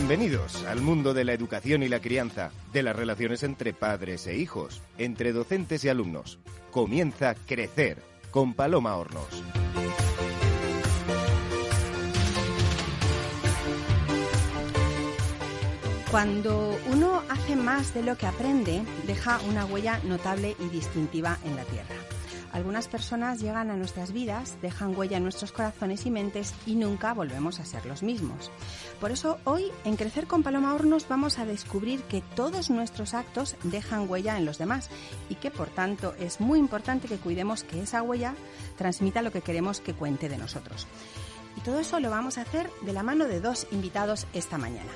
Bienvenidos al mundo de la educación y la crianza, de las relaciones entre padres e hijos, entre docentes y alumnos. Comienza Crecer con Paloma Hornos. Cuando uno hace más de lo que aprende, deja una huella notable y distintiva en la Tierra. Algunas personas llegan a nuestras vidas, dejan huella en nuestros corazones y mentes y nunca volvemos a ser los mismos. Por eso hoy en Crecer con Paloma Hornos vamos a descubrir que todos nuestros actos dejan huella en los demás y que por tanto es muy importante que cuidemos que esa huella transmita lo que queremos que cuente de nosotros. Y todo eso lo vamos a hacer de la mano de dos invitados esta mañana.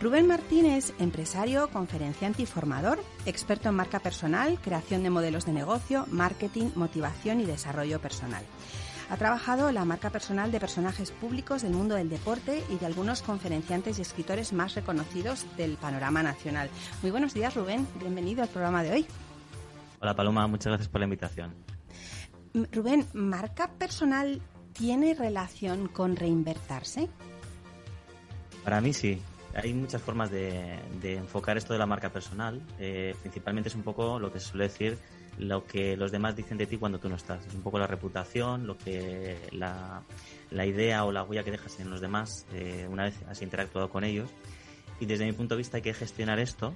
Rubén Martínez, empresario, conferenciante y formador, experto en marca personal, creación de modelos de negocio, marketing, motivación y desarrollo personal. Ha trabajado la marca personal de personajes públicos del mundo del deporte y de algunos conferenciantes y escritores más reconocidos del panorama nacional. Muy buenos días, Rubén. Bienvenido al programa de hoy. Hola, Paloma. Muchas gracias por la invitación. Rubén, ¿marca personal tiene relación con reinvertirse? Para mí sí hay muchas formas de, enfocar esto de la marca personal. Eh, principalmente es un poco lo que se suele decir lo que los demás dicen de ti cuando tú no estás. Es un poco la reputación, lo que la, idea o la huella que dejas en los demás eh, una vez has interactuado con ellos. Y desde mi punto de vista hay que gestionar esto,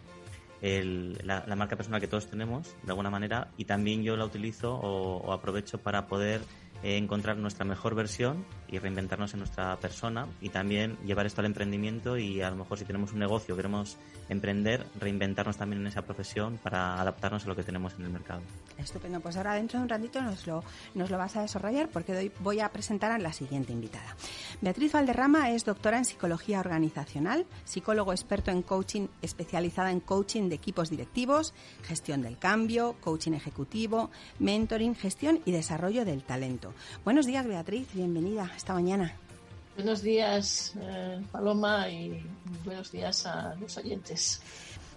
la, marca personal que todos tenemos, de alguna manera, y también yo la utilizo o aprovecho para poder encontrar nuestra mejor versión y reinventarnos en nuestra persona y también llevar esto al emprendimiento y a lo mejor si tenemos un negocio, queremos emprender, reinventarnos también en esa profesión para adaptarnos a lo que tenemos en el mercado. Estupendo, pues ahora dentro de un ratito nos lo, nos lo vas a desarrollar porque voy a presentar a la siguiente invitada. Beatriz Valderrama es doctora en psicología organizacional, psicólogo experto en coaching especializada en coaching de equipos directivos, gestión del cambio, coaching ejecutivo, mentoring, gestión y desarrollo del talento. Buenos días Beatriz, bienvenida esta mañana. Buenos días eh, Paloma y buenos días a los oyentes.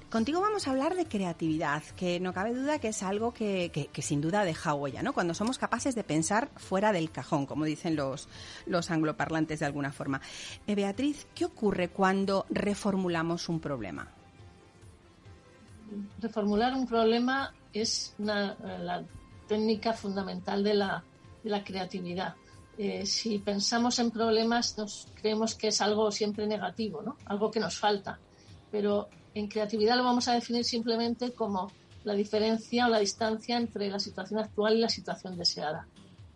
Contigo vamos a hablar de creatividad, que no cabe duda que es algo que, sin duda deja huella, ¿no? Cuando somos capaces de pensar fuera del cajón, como dicen los, los angloparlantes de alguna forma. Eh, Beatriz, ¿qué ocurre cuando reformulamos un problema? Reformular un problema es la técnica fundamental de la, creatividad. Eh, si pensamos en problemas, nos creemos que es algo siempre negativo, ¿no? Algo que nos falta. Pero en creatividad lo vamos a definir simplemente como la diferencia o la distancia entre la situación actual y la situación deseada.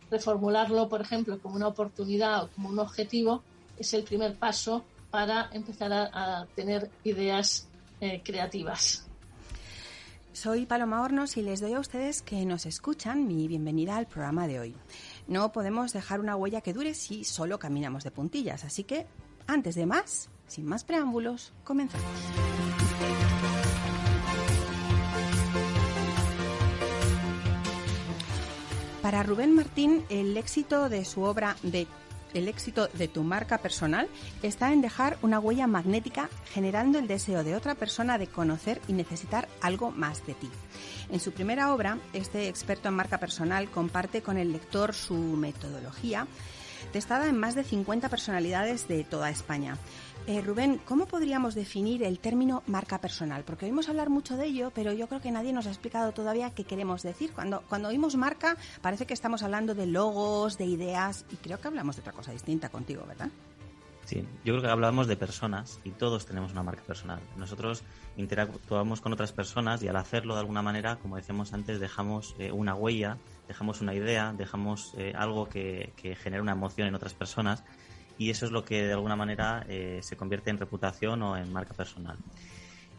Reformularlo, por ejemplo, como una oportunidad o como un objetivo es el primer paso para empezar a, tener ideas eh, creativas. Soy Paloma Hornos y les doy a ustedes que nos escuchan mi bienvenida al programa de hoy. No podemos dejar una huella que dure si solo caminamos de puntillas, así que, antes de más, sin más preámbulos, comenzamos. Para Rubén Martín, el éxito de su obra de el éxito de tu marca personal está en dejar una huella magnética generando el deseo de otra persona de conocer y necesitar algo más de ti. En su primera obra, este experto en marca personal comparte con el lector su metodología, testada en más de 50 personalidades de toda España. Eh, Rubén, ¿cómo podríamos definir el término marca personal? Porque oímos hablar mucho de ello, pero yo creo que nadie nos ha explicado todavía qué queremos decir. Cuando, cuando oímos marca, parece que estamos hablando de logos, de ideas, y creo que hablamos de otra cosa distinta contigo, ¿verdad? Sí, yo creo que hablamos de personas y todos tenemos una marca personal. Nosotros interactuamos con otras personas y al hacerlo de alguna manera, como decíamos antes, dejamos eh, una huella, dejamos una idea, dejamos eh, algo que, que genera una emoción en otras personas y eso es lo que de alguna manera eh, se convierte en reputación o en marca personal.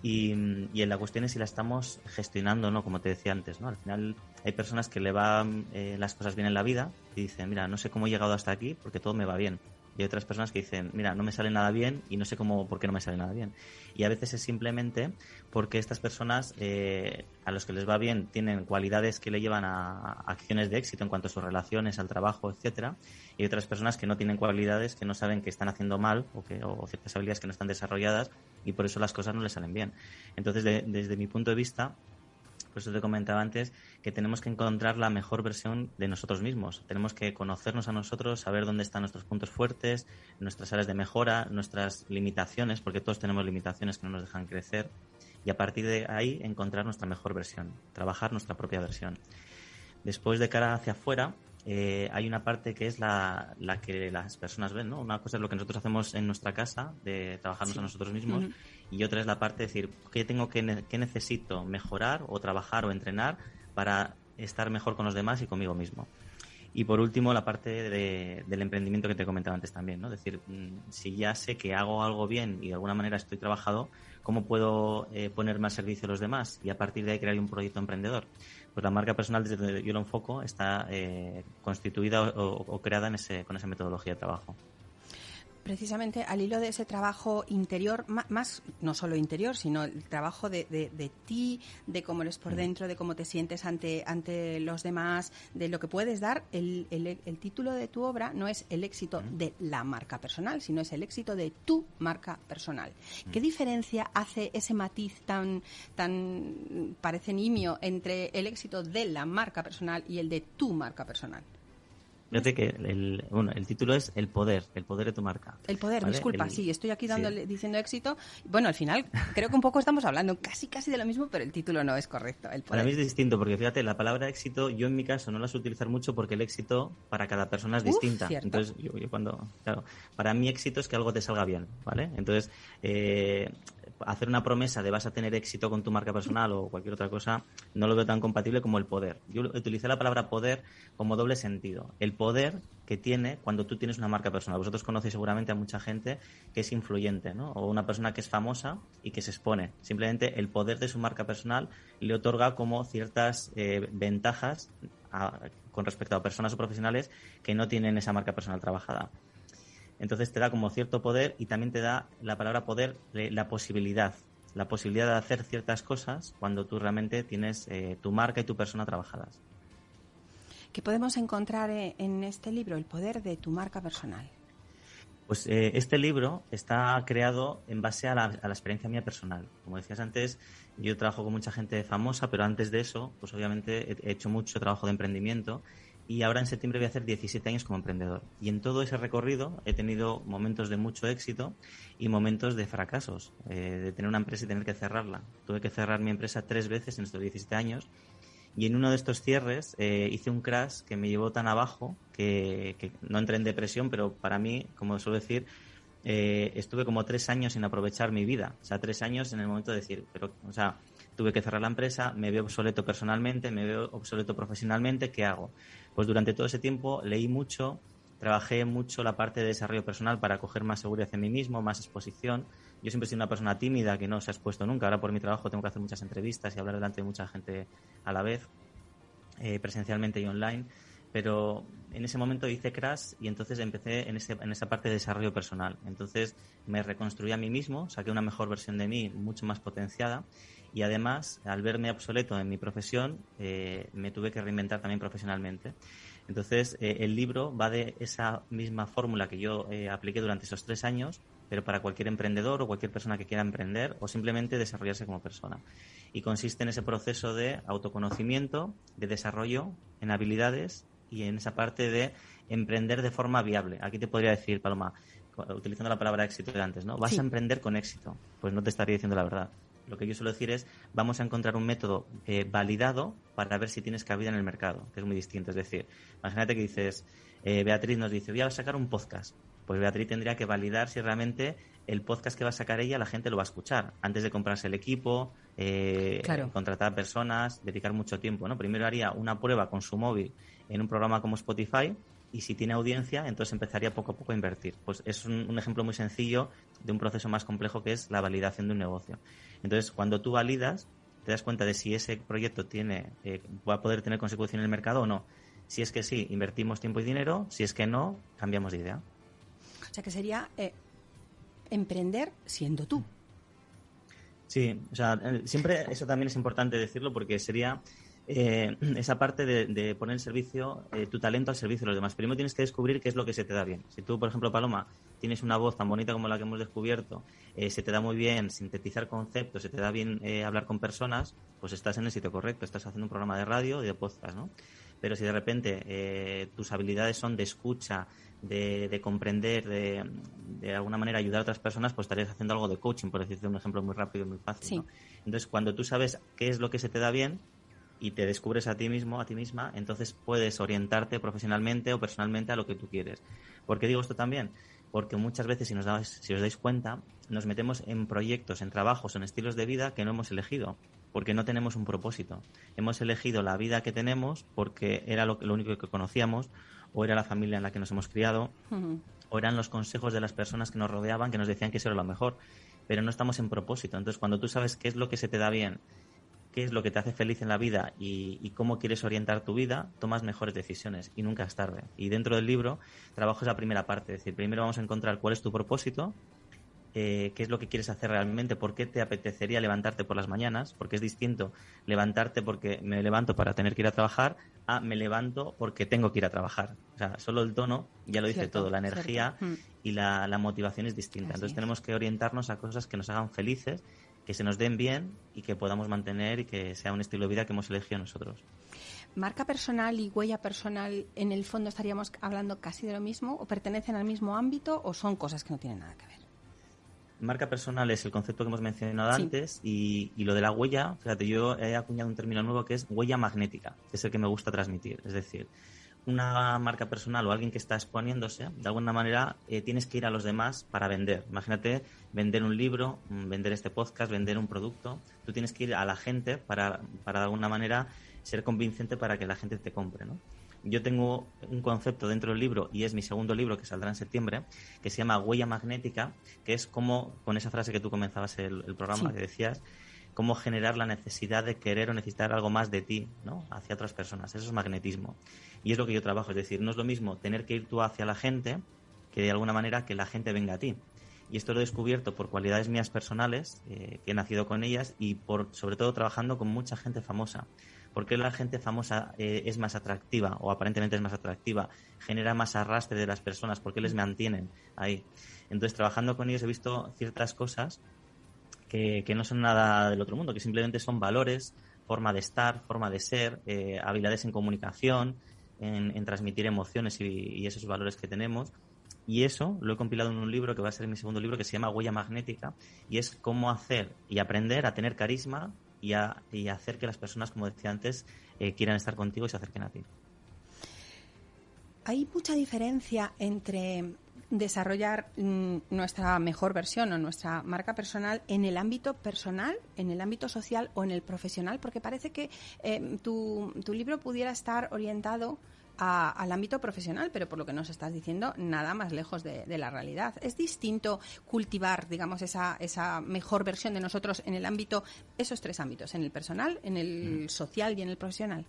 Y, y, en la cuestión es si la estamos gestionando no, como te decía antes, ¿no? Al final hay personas que le van eh, las cosas bien en la vida y dicen, mira, no sé cómo he llegado hasta aquí porque todo me va bien y hay otras personas que dicen, mira, no me sale nada bien y no sé cómo, por qué no me sale nada bien. Y a veces es simplemente porque estas personas eh, a los que les va bien tienen cualidades que le llevan a, acciones de éxito en cuanto a sus relaciones, al trabajo, etcétera, y hay otras personas que no tienen cualidades, que no saben que están haciendo mal o, que, o ciertas habilidades que no están desarrolladas y por eso las cosas no les salen bien. Entonces, desde mi punto de vista, Por eso te comentaba antes que tenemos que encontrar la mejor versión de nosotros mismos. Tenemos que conocernos a nosotros, saber dónde están nuestros puntos fuertes, nuestras áreas de mejora, nuestras limitaciones, porque todos tenemos limitaciones que no nos dejan crecer. Y a partir de ahí encontrar nuestra mejor versión, trabajar nuestra propia versión. Después de cara hacia afuera, eh, hay una parte que es la, la, que las personas ven, ¿no? Una cosa es lo que nosotros hacemos en nuestra casa, de trabajarnos a nosotros mismos, y otra es la parte de decir, ¿qué tengo que, qué necesito mejorar o trabajar o entrenar para estar mejor con los demás y conmigo mismo? Y por último, la parte de, del emprendimiento que te comentaba antes también, ¿no? Es decir, mm, si ya sé que hago algo bien y de alguna manera estoy trabajado, ¿cómo puedo eh, ponerme al servicio de los demás y a partir de ahí crear un proyecto emprendedor? Pues la marca personal, desde yo lo enfoco, está eh, constituida o, o, creada en ese, con esa metodología de trabajo precisamente al hilo de ese trabajo interior, más, no solo interior, sino el trabajo de, de, ti, de cómo eres por mm. dentro, de cómo te sientes ante, ante los demás, de lo que puedes dar, el, el, título de tu obra no es el éxito mm. de la marca personal, sino es el éxito de tu marca personal. ¿Qué mm. diferencia hace ese matiz tan, tan parece nimio entre el éxito de la marca personal y el de tu marca personal? Fíjate que el, bueno, el título es El poder, el poder de tu marca. El poder, disculpa, sí, estoy aquí dándole, diciendo éxito. Bueno, al final creo que un poco estamos hablando casi casi de lo mismo, pero el título no es correcto. El Para mí es distinto, porque fíjate, la palabra éxito, yo en mi caso no la suelo utilizar mucho porque el éxito para cada persona es distinta. Entonces, yo, cuando, claro, para mí éxito es que algo te salga bien, ¿vale? Entonces, eh, hacer una promesa de vas a tener éxito con tu marca personal o cualquier otra cosa, no lo veo tan compatible como el poder. Yo utilicé la palabra poder como doble sentido. El poder que tiene cuando tú tienes una marca personal. Vosotros conocéis seguramente a mucha gente que es influyente, ¿no? O una persona que es famosa y que se expone. Simplemente el poder de su marca personal le otorga como ciertas eh, ventajas con respecto a personas o profesionales que no tienen esa marca personal trabajada. Entonces te da como cierto poder y también te da la palabra poder la posibilidad, la posibilidad de hacer ciertas cosas cuando tú realmente tienes eh, tu marca y tu persona trabajadas. ¿Qué podemos encontrar eh, en este libro, El poder de tu marca personal? Pues eh, este libro está creado en base a la, a la, experiencia mía personal. Como decías antes, yo trabajo con mucha gente famosa, pero antes de eso, pues obviamente he hecho mucho trabajo de emprendimiento y ahora en septiembre voy a hacer 17 años como emprendedor. Y en todo ese recorrido he tenido momentos de mucho éxito y momentos de fracasos, eh, de tener una empresa y tener que cerrarla. Tuve que cerrar mi empresa tres veces en estos 17 años y en uno de estos cierres eh, hice un crash que me llevó tan abajo que, que, no entré en depresión, pero para mí, como suelo decir, eh, estuve como tres años sin aprovechar mi vida. O sea, tres años en el momento de decir, pero, o sea, tuve que cerrar la empresa, me veo obsoleto personalmente, me veo obsoleto profesionalmente, ¿qué hago? Pues durante todo ese tiempo leí mucho, trabajé mucho la parte de desarrollo personal para coger más seguridad en mí mismo, más exposición. Yo siempre he sido una persona tímida que no se ha expuesto nunca. Ahora por mi trabajo tengo que hacer muchas entrevistas y hablar delante de mucha gente a la vez, eh, presencialmente y online. Pero en ese momento hice crash y entonces empecé en, ese, en esa parte de desarrollo personal. Entonces me reconstruí a mí mismo, saqué una mejor versión de mí, mucho más potenciada y además, al verme obsoleto en mi profesión, eh, me tuve que reinventar también profesionalmente. Entonces, eh, el libro va de esa misma fórmula que yo eh, apliqué durante esos tres años, pero para cualquier emprendedor o cualquier persona que quiera emprender o simplemente desarrollarse como persona. Y consiste en ese proceso de autoconocimiento, de desarrollo en habilidades y en esa parte de emprender de forma viable. Aquí te podría decir, Paloma, utilizando la palabra éxito de antes, ¿no? Vas a emprender con éxito. Pues no te estaría diciendo la verdad lo que yo suelo decir es, vamos a encontrar un método eh, validado para ver si tienes cabida en el mercado, que es muy distinto. Es decir, imagínate que dices, eh, Beatriz nos dice, voy a sacar un podcast. Pues Beatriz tendría que validar si realmente el podcast que va a sacar ella la gente lo va a escuchar antes de comprarse el equipo, eh, contratar personas, dedicar mucho tiempo. ¿no? Primero haría una prueba con su móvil en un programa como Spotify y si tiene audiencia, entonces empezaría poco a poco a invertir. Pues es un, ejemplo muy sencillo de un proceso más complejo que es la validación de un negocio. Entonces, cuando tú validas, te das cuenta de si ese proyecto tiene, eh, va a poder tener consecuencia en el mercado o no. Si es que sí, invertimos tiempo y dinero, si es que no, cambiamos de idea. O sea, que sería eh, emprender siendo tú. Sí, o sea, eh, siempre eso también es importante decirlo porque sería eh, esa parte de, poner el servicio, eh, tu talento al servicio de los demás. Primero tienes que descubrir qué es lo que se te da bien. Si tú, por ejemplo, Paloma, tienes una voz tan bonita como la que hemos descubierto, eh, se te da muy bien sintetizar conceptos, se te da bien hablar con personas, pues estás en el sitio correcto, estás haciendo un programa de radio y de podcast, ¿no? Pero si de repente tus habilidades son de escucha, de, comprender, de, de, alguna manera ayudar a otras personas, pues estarías haciendo algo de coaching, por decirte un ejemplo muy rápido y muy fácil. Entonces, cuando tú sabes qué es lo que se te da bien y te descubres a ti mismo, a ti misma, entonces puedes orientarte profesionalmente o personalmente a lo que tú quieres. ¿Por qué digo esto también? Porque muchas veces, si, nos dais, si os dais cuenta, nos metemos en proyectos, en trabajos, en estilos de vida que no hemos elegido porque no tenemos un propósito. Hemos elegido la vida que tenemos porque era lo, lo único que conocíamos o era la familia en la que nos hemos criado, o eran los consejos de las personas que nos rodeaban que nos decían que eso era lo mejor, pero no estamos en propósito. Entonces, cuando tú sabes qué es lo que se te da bien, qué es lo que te hace feliz en la vida y, cómo quieres orientar tu vida, tomas mejores decisiones y nunca es tarde. Y dentro del libro trabajo esa primera parte, es decir, primero vamos a encontrar cuál es tu propósito, eh, qué es lo que quieres hacer realmente, por qué te apetecería levantarte por las mañanas, porque es distinto levantarte porque me levanto para tener que ir a trabajar a me levanto porque tengo que ir a trabajar. O sea, solo el tono ya lo dice todo, la energía mm. y la, motivación es distinta. Entonces tenemos que orientarnos a cosas que nos hagan felices, que se nos den bien y que podamos mantener y que sea un estilo de vida que hemos elegido nosotros. ¿Marca personal y huella personal en el fondo estaríamos hablando casi de lo mismo o pertenecen al mismo ámbito o son cosas que no tienen nada que ver? marca personal es el concepto que hemos mencionado antes y, lo de la huella, fíjate, yo he acuñado un término nuevo que es huella magnética, que es el que me gusta transmitir. Es decir, una marca personal o alguien que está exponiéndose, de alguna manera eh, tienes que ir a los demás para vender. Imagínate vender un libro, mm, vender este podcast, vender un producto. Tú tienes que ir a la gente para, para de alguna manera ser convincente para que la gente te compre, ¿no? yo tengo un concepto dentro del libro, y es mi segundo libro que saldrá en septiembre, que se llama Huella Magnética, que es como, con esa frase que tú comenzabas el, programa, que decías, cómo generar la necesidad de querer o necesitar algo más de ti, ¿no? Hacia otras personas. Eso es magnetismo. Y es lo que yo trabajo. Es decir, no es lo mismo tener que ir tú hacia la gente que de alguna manera que la gente venga a ti. Y esto lo he descubierto por cualidades mías personales, eh, que he nacido con ellas, y por sobre todo trabajando con mucha gente famosa. ¿Por qué la gente famosa eh, es más atractiva o aparentemente es más atractiva? Genera más arrastre de las personas. ¿Por qué les mantienen ahí? Entonces, trabajando con ellos he visto ciertas cosas que, no son nada del otro mundo, que simplemente son valores, forma de estar, forma de ser, eh, habilidades en comunicación, en, transmitir emociones y, y, esos valores que tenemos. Y eso lo he compilado en un libro que va a ser mi segundo libro que se llama Huella Magnética y es cómo hacer y aprender a tener carisma y, a, hacer que las personas, como decía antes, eh, quieran estar contigo y se acerquen a ti. Hay mucha diferencia entre desarrollar mm, nuestra mejor versión o nuestra marca personal en el ámbito personal, en el ámbito social o en el profesional, porque parece que eh, tu, tu libro pudiera estar orientado al ámbito profesional, pero por lo que nos estás diciendo, nada más lejos de, la realidad. Es distinto cultivar, digamos, esa, esa mejor versión de nosotros en el ámbito, esos tres ámbitos, en el personal, en el mm. social y en el profesional.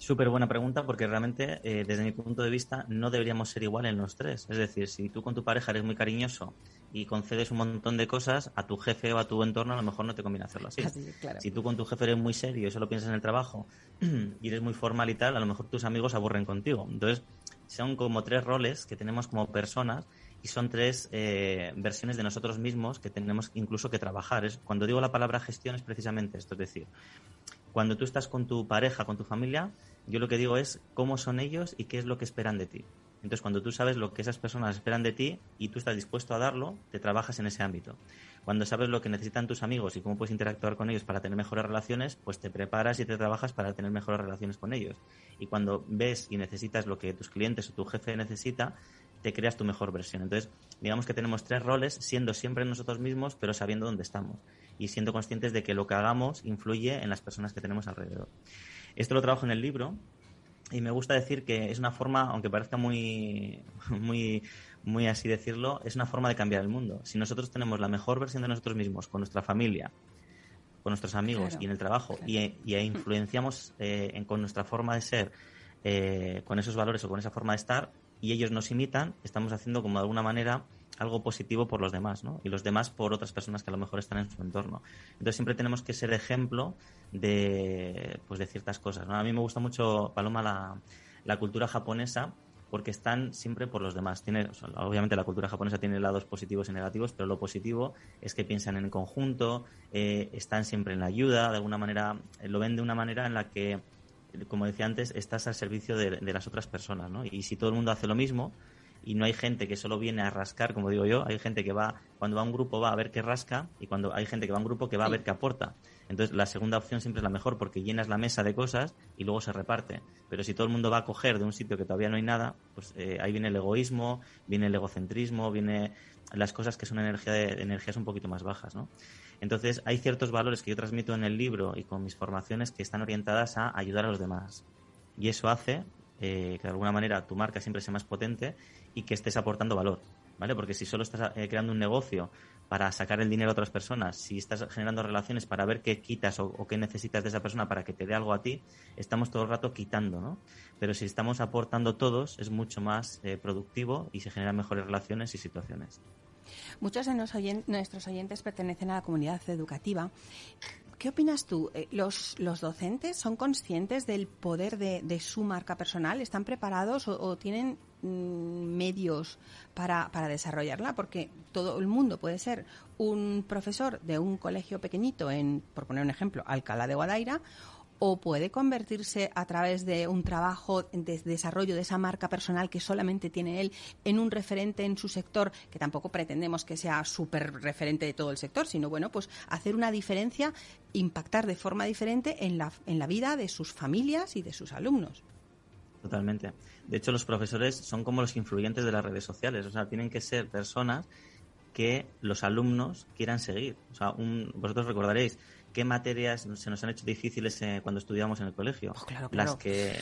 Súper buena pregunta porque realmente, eh, desde mi punto de vista, no deberíamos ser igual en los tres. Es decir, si tú con tu pareja eres muy cariñoso y concedes un montón de cosas, a tu jefe o a tu entorno a lo mejor no te conviene hacerlo así. Si tú con tu jefe eres muy serio y solo piensas en el trabajo y eres muy formal y tal, a lo mejor tus amigos aburren contigo. Entonces, son como tres roles que tenemos como personas y son tres eh, versiones de nosotros mismos que tenemos incluso que trabajar. Es, cuando digo la palabra gestión es precisamente esto, es decir, cuando tú estás con tu pareja, con tu familia, yo lo que digo es cómo son ellos y qué es lo que esperan de ti. Entonces, cuando tú sabes lo que esas personas esperan de ti y tú estás dispuesto a darlo, te trabajas en ese ámbito. Cuando sabes lo que necesitan tus amigos y cómo puedes interactuar con ellos para tener mejores relaciones, pues te preparas y te trabajas para tener mejores relaciones con ellos. Y cuando ves y necesitas lo que tus clientes o tu jefe necesita, te creas tu mejor versión. Entonces, digamos que tenemos tres roles, siendo siempre nosotros mismos, pero sabiendo dónde estamos y siendo conscientes de que lo que hagamos influye en las personas que tenemos alrededor. Esto lo trabajo en el libro y me gusta decir que es una forma, aunque parezca muy, muy, muy así decirlo, es una forma de cambiar el mundo. Si nosotros tenemos la mejor versión de nosotros mismos con nuestra familia, con nuestros amigos y en el trabajo y, y, influenciamos eh, con nuestra forma de ser, eh, con esos valores o con esa forma de estar y ellos nos imitan, estamos haciendo como de alguna manera algo positivo por los demás, ¿no? Y los demás por otras personas que a lo mejor están en su entorno. Entonces siempre tenemos que ser ejemplo de, pues, de ciertas cosas, ¿no? A mí me gusta mucho, Paloma, la, cultura japonesa porque están siempre por los demás. Tiene, obviamente la cultura japonesa tiene lados positivos y negativos, pero lo positivo es que piensan en conjunto, eh, están siempre en la ayuda, de alguna manera, eh, lo ven de una manera en la que, como decía antes, estás al servicio de, de las otras personas, ¿no? Y si todo el mundo hace lo mismo, y no hay gente que solo viene a rascar, como digo yo, hay gente que va, cuando va a un grupo va a ver qué rasca y cuando hay gente que va a un grupo que va a ver qué aporta. Entonces la segunda opción siempre es la mejor porque llenas la mesa de cosas y luego se reparte. Pero si todo el mundo va a coger de un sitio que todavía no hay nada, pues eh, ahí viene el egoísmo, viene el egocentrismo, viene las cosas que son energía de, energías un poquito más bajas, ¿no? Entonces hay ciertos valores que yo transmito en el libro y con mis formaciones que están orientadas a ayudar a los demás. Y eso hace eh, que de alguna manera tu marca siempre sea más potente y que estés aportando valor, ¿vale? Porque si solo estás eh, creando un negocio para sacar el dinero a otras personas, si estás generando relaciones para ver qué quitas o, qué necesitas de esa persona para que te dé algo a ti, estamos todo el rato quitando, ¿no? Pero si estamos aportando todos, es mucho más eh, productivo y se generan mejores relaciones y situaciones. Muchos de nuestros oyentes pertenecen a la comunidad educativa ¿Qué opinas tú? Eh, ¿Los, los docentes son conscientes del poder de, su marca personal? ¿Están preparados o, tienen mm, medios para, para, desarrollarla? Porque todo el mundo puede ser un profesor de un colegio pequeñito en, por poner un ejemplo, Alcalá de Guadaira o puede convertirse a través de un trabajo de desarrollo de esa marca personal que solamente tiene él en un referente en su sector, que tampoco pretendemos que sea súper referente de todo el sector, sino bueno, pues hacer una diferencia, impactar de forma diferente en la, en la vida de sus familias y de sus alumnos. Totalmente. De hecho, los profesores son como los influyentes de las redes sociales, o sea, tienen que ser personas que los alumnos quieran seguir. O sea, vosotros recordaréis, qué materias se nos han hecho difíciles eh, cuando estudiamos en el colegio. Oh, claro, Las que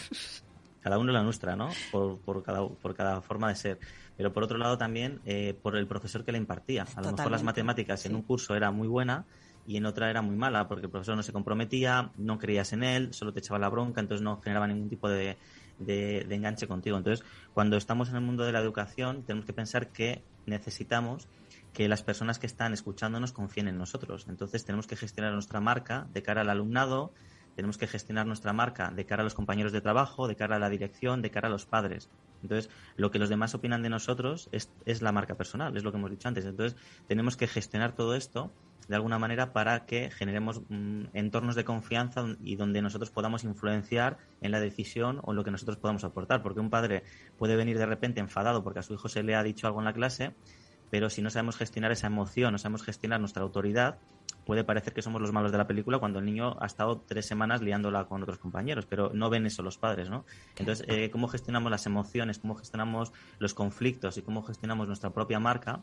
cada uno la nuestra, ¿no? Por, por, cada, por cada forma de ser. Pero por otro lado también eh, por el profesor que la impartía. A lo mejor las matemáticas en un curso era muy buena y en otra era muy mala porque el profesor no se comprometía, no creías en él, solo te echaba la bronca, entonces no generaba ningún tipo de, de, de enganche contigo. Entonces, cuando estamos en el mundo de la educación, tenemos que pensar que necesitamos que las personas que están escuchándonos confíen en nosotros. Entonces tenemos que gestionar nuestra marca de cara al alumnado, tenemos que gestionar nuestra marca de cara a los compañeros de trabajo, de cara a la dirección, de cara a los padres. Entonces, lo que los demás opinan de nosotros es, es la marca personal, es lo que hemos dicho antes. Entonces, tenemos que gestionar todo esto de alguna manera para que generemos mm, entornos de confianza y donde nosotros podamos influenciar en la decisión o en lo que nosotros podamos aportar. Porque un padre puede venir de repente enfadado porque a su hijo se le ha dicho algo en la clase pero si no sabemos gestionar esa emoción, no sabemos gestionar nuestra autoridad, puede parecer que somos los malos de la película cuando el niño ha estado tres semanas liándola con otros compañeros, pero no ven eso los padres, ¿no? Entonces, eh, cómo gestionamos las emociones, cómo gestionamos los conflictos y cómo gestionamos nuestra propia marca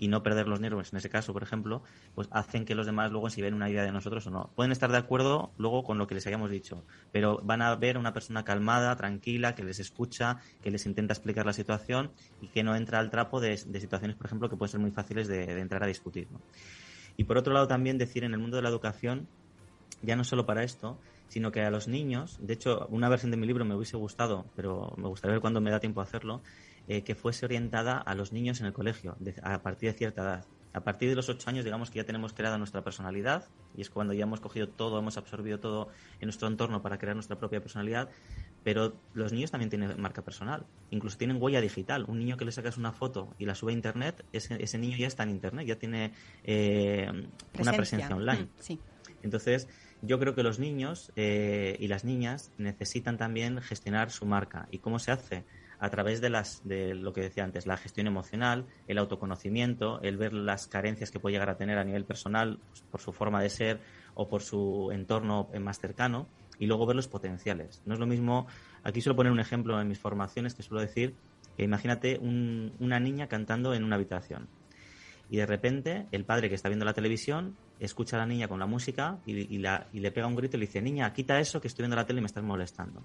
y no perder los nervios, en ese caso, por ejemplo, pues hacen que los demás luego si ven una idea de nosotros o no. Pueden estar de acuerdo luego con lo que les hayamos dicho, pero van a ver una persona calmada, tranquila, que les escucha, que les intenta explicar la situación y que no entra al trapo de, situaciones, por ejemplo, que pueden ser muy fáciles de, entrar a discutir. Y por otro lado, también decir en el mundo de la educación, ya no solo para esto, sino que a los niños, de hecho, una versión de mi libro me hubiese gustado, pero me gustaría ver cuando me da tiempo a hacerlo, eh, que fuese orientada a los niños en el colegio, a partir de cierta edad. A partir de los ocho años, digamos que ya tenemos creada nuestra personalidad, y es cuando ya hemos cogido todo, hemos absorbido todo en nuestro entorno para crear nuestra propia personalidad, pero los niños también tienen marca personal, incluso tienen huella digital. Un niño que le sacas una foto y la sube a Internet, ese, ese niño ya está en Internet, ya tiene eh, una presencia online. Mm, Entonces, yo creo que los niños eh, y las niñas necesitan también gestionar su marca. ¿Y cómo se hace? A través de, las, de lo que decía antes, la gestión emocional, el autoconocimiento, el ver las carencias que puede llegar a tener a nivel personal pues, por su forma de ser o por su entorno más cercano y luego ver los potenciales. No es lo mismo, aquí suelo poner un ejemplo en mis formaciones que suelo decir que imagínate una niña cantando en una habitación y de repente el padre que está viendo la televisión escucha a la niña con la música y, la, y le pega un grito y le dice, niña, quita eso que estoy viendo la tele y me estás molestando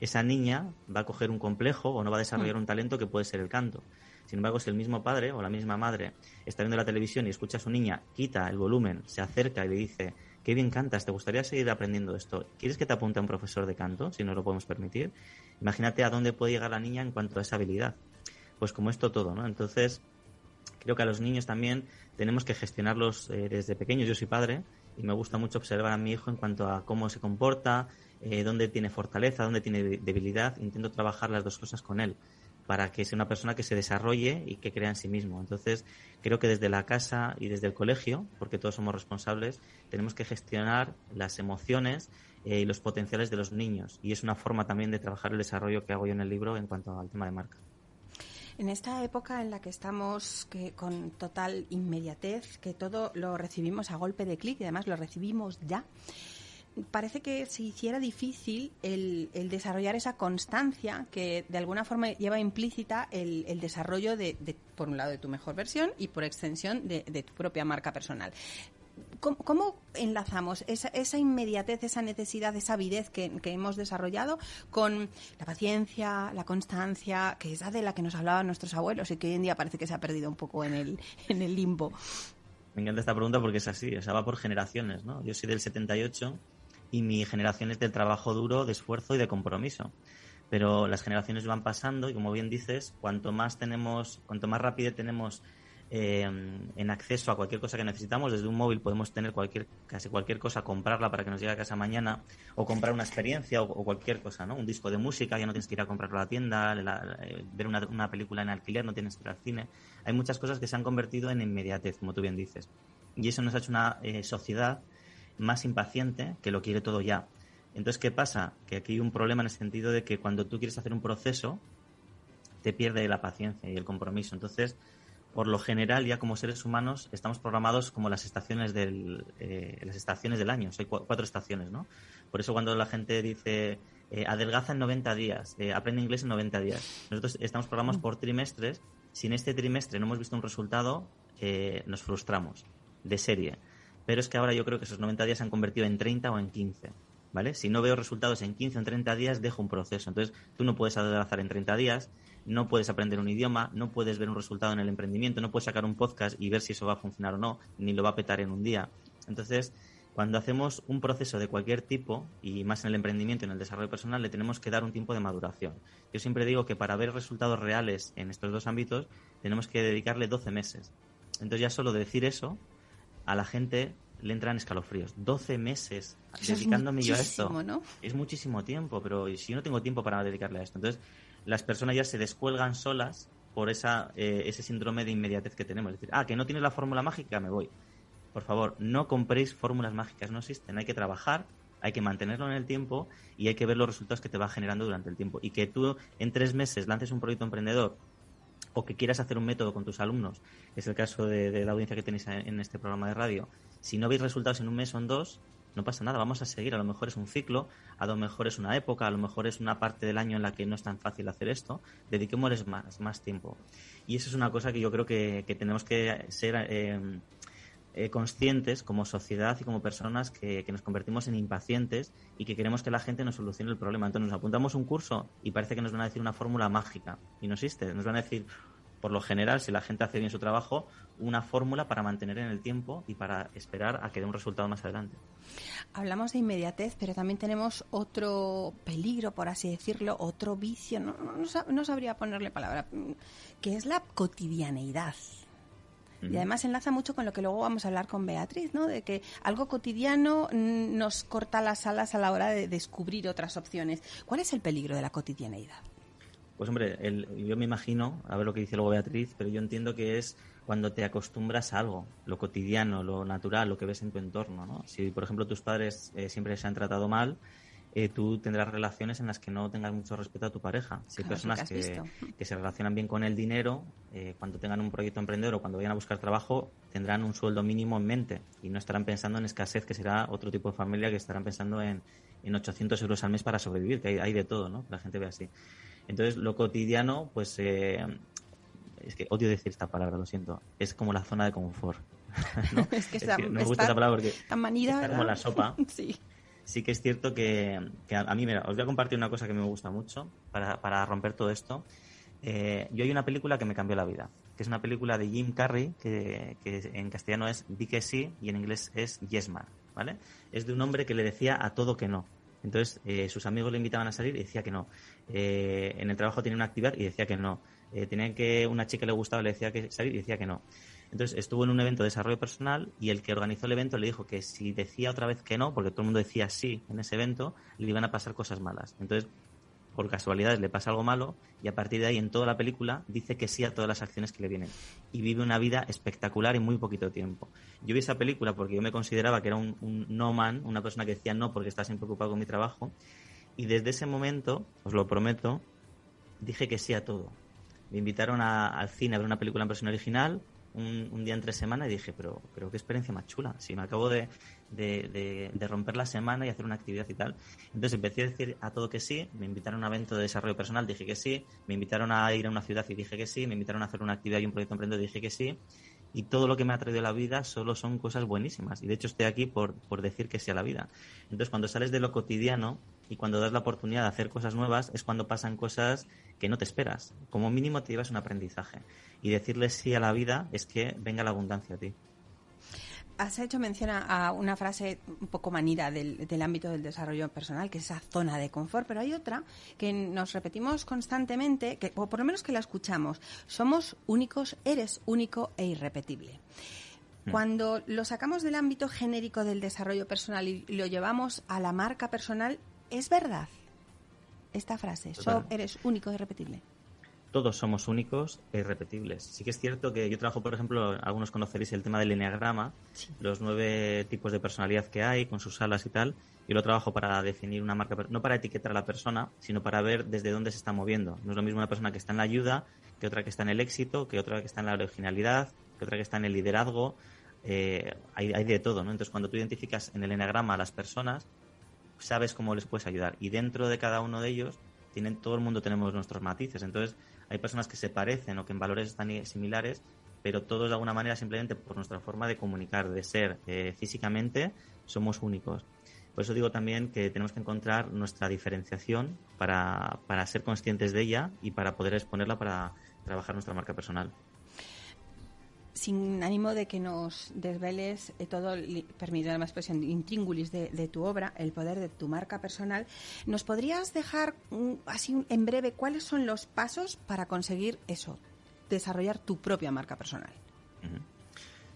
esa niña va a coger un complejo o no va a desarrollar mm. un talento que puede ser el canto. Sin embargo, si el mismo padre o la misma madre está viendo la televisión y escucha a su niña, quita el volumen, se acerca y le dice, qué bien cantas, ¿te gustaría seguir aprendiendo esto? ¿Quieres que te apunte a un profesor de canto, si no lo podemos permitir? Imagínate a dónde puede llegar la niña en cuanto a esa habilidad. Pues como esto todo, ¿no? Entonces, Creo que a los niños también tenemos que gestionarlos eh, desde pequeños. Yo soy padre y me gusta mucho observar a mi hijo en cuanto a cómo se comporta, eh, dónde tiene fortaleza, dónde tiene debilidad. Intento trabajar las dos cosas con él para que sea una persona que se desarrolle y que crea en sí mismo. Entonces, creo que desde la casa y desde el colegio, porque todos somos responsables, tenemos que gestionar las emociones eh, y los potenciales de los niños. Y es una forma también de trabajar el desarrollo que hago yo en el libro en cuanto al tema de marca. En esta época en la que estamos que, con total inmediatez, que todo lo recibimos a golpe de clic y además lo recibimos ya, parece que se hiciera difícil el, desarrollar esa constancia que de alguna forma lleva implícita el, desarrollo de, por un lado, de tu mejor versión y por extensión de, tu propia marca personal. ¿Cómo, enlazamos esa, inmediatez, esa necesidad, esa avidez que, hemos desarrollado con la paciencia, la constancia, que es la de la que nos hablaban nuestros abuelos y que hoy en día parece que se ha perdido un poco en el, en el limbo? Me encanta esta pregunta porque es así, o sea, va por generaciones, ¿no? Yo soy del 78 y mi generación es del trabajo duro, de esfuerzo y de compromiso. Pero las generaciones van pasando y como bien dices, cuanto más tenemos, cuanto más rápido tenemos eh, en acceso a cualquier cosa que necesitamos, desde un móvil podemos tener cualquier, casi cualquier cosa, comprarla para que nos llegue a casa mañana, o comprar una experiencia o, cualquier cosa, ¿no? Un disco de música, ya no tienes que ir a comprarlo a la tienda, eh, ver una, una, película en alquiler, no tienes que ir al cine. Hay muchas cosas que se han convertido en inmediatez, como tú bien dices. Y eso nos ha hecho una eh, sociedad más impaciente que lo quiere todo ya. Entonces, ¿qué pasa? Que aquí hay un problema en el sentido de que cuando tú quieres hacer un proceso, te pierde la paciencia y el compromiso. Entonces, por lo general, ya como seres humanos, estamos programados como las estaciones del, eh, las estaciones del año. Hay cuatro estaciones, ¿no? Por eso cuando la gente dice eh, adelgaza en 90 días, eh, aprende inglés en 90 días, nosotros estamos programados mm. por trimestres. Si en este trimestre no hemos visto un resultado, nos frustramos de serie pero es que ahora yo creo que esos 90 días se han convertido en 30 o en 15. ¿Vale? Si no veo resultados en 15 o en 30 días, dejo un proceso. Entonces, tú no puedes adelgazar en 30 días, no puedes aprender un idioma, no puedes ver un resultado en el emprendimiento, no puedes sacar un podcast y ver si eso va a funcionar o no, ni lo va a petar en un día. Entonces, cuando hacemos un proceso de cualquier tipo, y más en el emprendimiento y en el desarrollo personal, le tenemos que dar un tiempo de maduración. Yo siempre digo que para ver resultados reales en estos dos ámbitos, tenemos que dedicarle 12 meses. Entonces, ya solo decir eso a la gente le entran escalofríos. 12 meses dedicándome yo a esto. Es muchísimo tiempo, pero si yo no tengo tiempo para dedicarle a esto. Entonces, las personas ya se descuelgan solas por esa, eh, ese síndrome de inmediatez que tenemos. Es decir, ah, que no tienes la fórmula mágica, me voy. Por favor, no compréis fórmulas mágicas, no existen. Hay que trabajar, hay que mantenerlo en el tiempo y hay que ver los resultados que te va generando durante el tiempo. Y que tú en tres meses lances un proyecto emprendedor o que quieras hacer un método con tus alumnos, es el caso de, la audiencia que tenéis en este programa de radio, si no veis resultados en un mes o en dos, no pasa nada, vamos a seguir. A lo mejor es un ciclo, a lo mejor es una época, a lo mejor es una parte del año en la que no es tan fácil hacer esto. Dediquémosles más, más tiempo. Y eso es una cosa que yo creo que, tenemos que ser eh, eh, conscientes como sociedad y como personas que, nos convertimos en impacientes y que queremos que la gente nos solucione el problema. Entonces nos apuntamos un curso y parece que nos van a decir una fórmula mágica y no existe. Nos van a decir, por lo general, si la gente hace bien su trabajo, una fórmula para mantener en el tiempo y para esperar a que dé un resultado más adelante. Hablamos de inmediatez, pero también tenemos otro peligro, por así decirlo, otro vicio, no, no, sabría ponerle palabra, que es la cotidianeidad. Y además enlaza mucho con lo que luego vamos a hablar con Beatriz, ¿no? De que algo cotidiano nos corta las alas a la hora de descubrir otras opciones. ¿Cuál es el peligro de la cotidianeidad? Pues hombre, yo me imagino, a ver lo que dice luego Beatriz, pero yo entiendo que es cuando te acostumbras a algo, lo cotidiano, lo natural, lo que ves en tu entorno. ¿no? Si, por ejemplo, tus padres eh, siempre se han tratado mal, eh, tú tendrás relaciones en las que no tengas mucho respeto a tu pareja. Si hay personas que, que, se relacionan bien con el dinero, eh, cuando tengan un proyecto emprendedor o cuando vayan a buscar trabajo, tendrán un sueldo mínimo en mente y no estarán pensando en escasez, que será otro tipo de familia que estarán pensando en, en 800 euros al mes para sobrevivir, que hay, hay de todo, ¿no? La gente ve así. Entonces, lo cotidiano, pues, eh, es que odio decir esta palabra, lo siento, es como la zona de confort. Es que, no me gusta esa palabra porque tan manida, como la sopa. sí. Sí que es cierto que, a, mí, mira, os voy a compartir una cosa que me gusta mucho para, romper todo esto. Eh, yo hay una película que me cambió la vida, que es una película de Jim Carrey, que, en castellano es Di que sí y en inglés es Yes Man, ¿vale? Es de un hombre que le decía a todo que no. Entonces, eh, sus amigos le invitaban a salir y decía que no. Eh, en el trabajo tenía una actividad y decía que no. Eh, tenía que una chica le gustaba, le decía que salir y decía que no. Entonces estuvo en un evento de desarrollo personal y el que organizó el evento le dijo que si decía otra vez que no, porque todo el mundo decía sí en ese evento, le iban a pasar cosas malas. Entonces, por casualidades le pasa algo malo y a partir de ahí en toda la película dice que sí a todas las acciones que le vienen y vive una vida espectacular en muy poquito tiempo. Yo vi esa película porque yo me consideraba que era un, no man, una persona que decía no porque estaba siempre ocupado con mi trabajo y desde ese momento, os lo prometo, dije que sí a todo. Me invitaron al cine a ver una película en versión original, un, día entre semana y dije, pero, pero qué experiencia más chula. Si me acabo de, de, romper la semana y hacer una actividad y tal. Entonces empecé a decir a todo que sí, me invitaron a un evento de desarrollo personal, dije que sí, me invitaron a ir a una ciudad y dije que sí, me invitaron a hacer una actividad y un proyecto emprendedor dije que sí. Y todo lo que me ha traído la vida solo son cosas buenísimas. Y de hecho estoy aquí por, por decir que sí a la vida. Entonces cuando sales de lo cotidiano y cuando das la oportunidad de hacer cosas nuevas es cuando pasan cosas que no te esperas. Como mínimo te llevas un aprendizaje. Y decirle sí a la vida es que venga la abundancia a ti. Has hecho mención a una frase un poco manida del, ámbito del desarrollo personal, que es esa zona de confort, pero hay otra que nos repetimos constantemente, que, o por lo menos que la escuchamos. Somos únicos, eres único e irrepetible. Mm. Cuando lo sacamos del ámbito genérico del desarrollo personal y lo llevamos a la marca personal, ¿es verdad esta frase? eres único e irrepetible todos somos únicos e irrepetibles. Sí que es cierto que yo trabajo, por ejemplo, algunos conoceréis el tema del enneagrama, los nueve tipos de personalidad que hay, con sus alas y tal. Yo lo trabajo para definir una marca, no para etiquetar a la persona, sino para ver desde dónde se está moviendo. No es lo mismo una persona que está en la ayuda, que otra que está en el éxito, que otra que está en la originalidad, que otra que está en el liderazgo. Eh, hay, hay de todo, ¿no? Entonces, cuando tú identificas en el enneagrama a las personas, sabes cómo les puedes ayudar. Y dentro de cada uno de ellos, tienen, todo el mundo tenemos nuestros matices. Entonces, hay personas que se parecen o que en valores están similares, pero todos de alguna manera simplemente por nuestra forma de comunicar, de ser eh, físicamente, somos únicos. Por eso digo también que tenemos que encontrar nuestra diferenciación para, para ser conscientes de ella y para poder exponerla para trabajar nuestra marca personal sin ánimo de que nos desveles eh, todo, permitiendo la expresión, intríngulis de, de, tu obra, el poder de tu marca personal, ¿nos podrías dejar así en breve cuáles son los pasos para conseguir eso, desarrollar tu propia marca personal?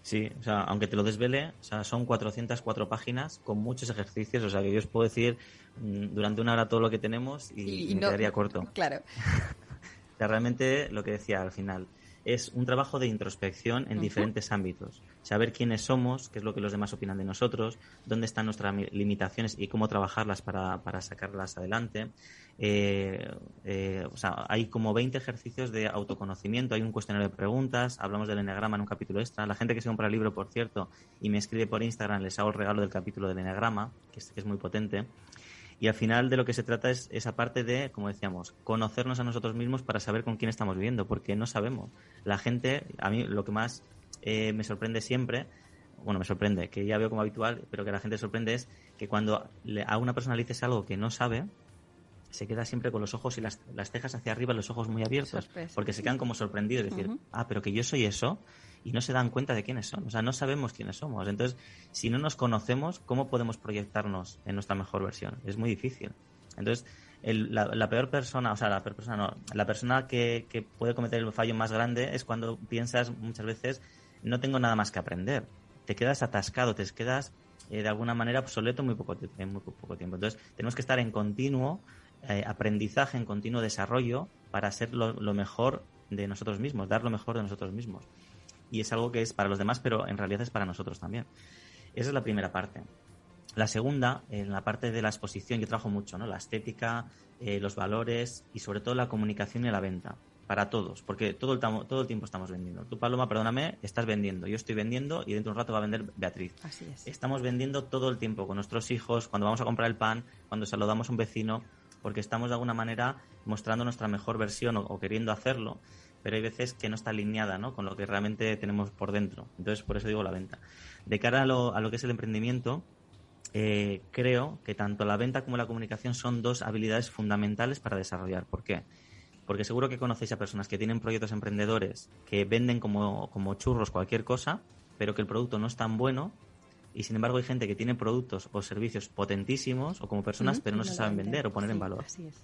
Sí, o sea, aunque te lo desvele, o sea, son 404 páginas con muchos ejercicios, o sea, que yo os puedo decir mm, durante una hora todo lo que tenemos y, me quedaría corto. Claro. o sea, realmente lo que decía al final, es un trabajo de introspección en diferentes ámbitos. Saber quiénes somos, qué es lo que los demás opinan de nosotros, dónde están nuestras limitaciones y cómo trabajarlas para, para sacarlas adelante. Eh, eh, o sea, hay como 20 ejercicios de autoconocimiento, hay un cuestionario de preguntas, hablamos del eneagrama en un capítulo extra. La gente que se compra el libro, por cierto, y me escribe por Instagram, les hago el regalo del capítulo del eneagrama, que es, que es muy potente. Y al final de lo que se trata es esa parte de, como decíamos, conocernos a nosotros mismos para saber con quién estamos viviendo, porque no sabemos. La gente, a mí lo que más eh, me sorprende siempre, bueno, me sorprende, que ya veo como habitual, pero que la gente sorprende es que cuando a una persona le dices algo que no sabe, se queda siempre con los ojos y las, las cejas hacia arriba, los ojos muy abiertos, porque se quedan como sorprendidos, decir, ah, pero que yo soy eso, y no se dan cuenta de quiénes son. O sea, no sabemos quiénes somos. Entonces, si no nos conocemos, ¿cómo podemos proyectarnos en nuestra mejor versión? Es muy difícil. Entonces, la, peor persona, o sea, la peor persona no, la persona que, puede cometer el fallo más grande es cuando piensas muchas veces, no tengo nada más que aprender. Te quedas atascado, te quedas eh, de alguna manera obsoleto muy poco, en muy poco tiempo. Entonces, tenemos que estar en continuo eh, aprendizaje, en continuo desarrollo para ser lo mejor de nosotros mismos, dar lo mejor de nosotros mismos y es algo que es para los demás, pero en realidad es para nosotros también. Esa es la primera parte. La segunda, en la parte de la exposición, yo trabajo mucho, ¿no? La estética, eh, los valores y sobre todo la comunicación y la venta. Para todos, porque todo el, todo el tiempo estamos vendiendo. Tú, Paloma, perdóname, estás vendiendo. Yo estoy vendiendo y dentro de un rato va a vender Beatriz. Así es. Estamos vendiendo todo el tiempo con nuestros hijos, cuando vamos a comprar el pan, cuando saludamos a un vecino, porque estamos de alguna manera mostrando nuestra mejor versión o queriendo hacerlo pero hay veces que no está alineada ¿no? con lo que realmente tenemos por dentro. Entonces, por eso digo la venta. De cara a lo, a lo que es el emprendimiento, eh, creo que tanto la venta como la comunicación son dos habilidades fundamentales para desarrollar. ¿Por qué? Porque seguro que conocéis a personas que tienen proyectos emprendedores que venden como, como churros cualquier cosa, pero que el producto no es tan bueno Y sin embargo hay gente que tiene productos o servicios potentísimos o como personas, pero no se saben vender o poner en valor. Así es.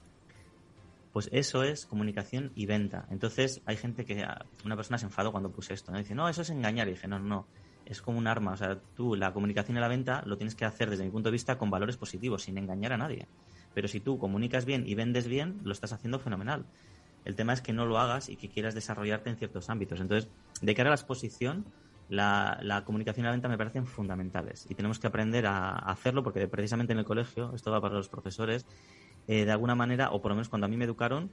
Pues eso es comunicación y venta. Entonces hay gente que, ah, una persona se enfadó cuando puse esto, ¿no? Dice, no, eso es engañar. Y dije, no, no, es como un arma. O sea, tú la comunicación y la venta lo tienes que hacer desde mi punto de vista con valores positivos, sin engañar a nadie. Pero si tú comunicas bien y vendes bien, lo estás haciendo fenomenal. El tema es que no lo hagas y que quieras desarrollarte en ciertos ámbitos. Entonces, de cara a la exposición, la, comunicación y la venta me parecen fundamentales y tenemos que aprender a, hacerlo porque precisamente en el colegio, esto va para los profesores, eh, de alguna manera, o por lo menos cuando a mí me educaron,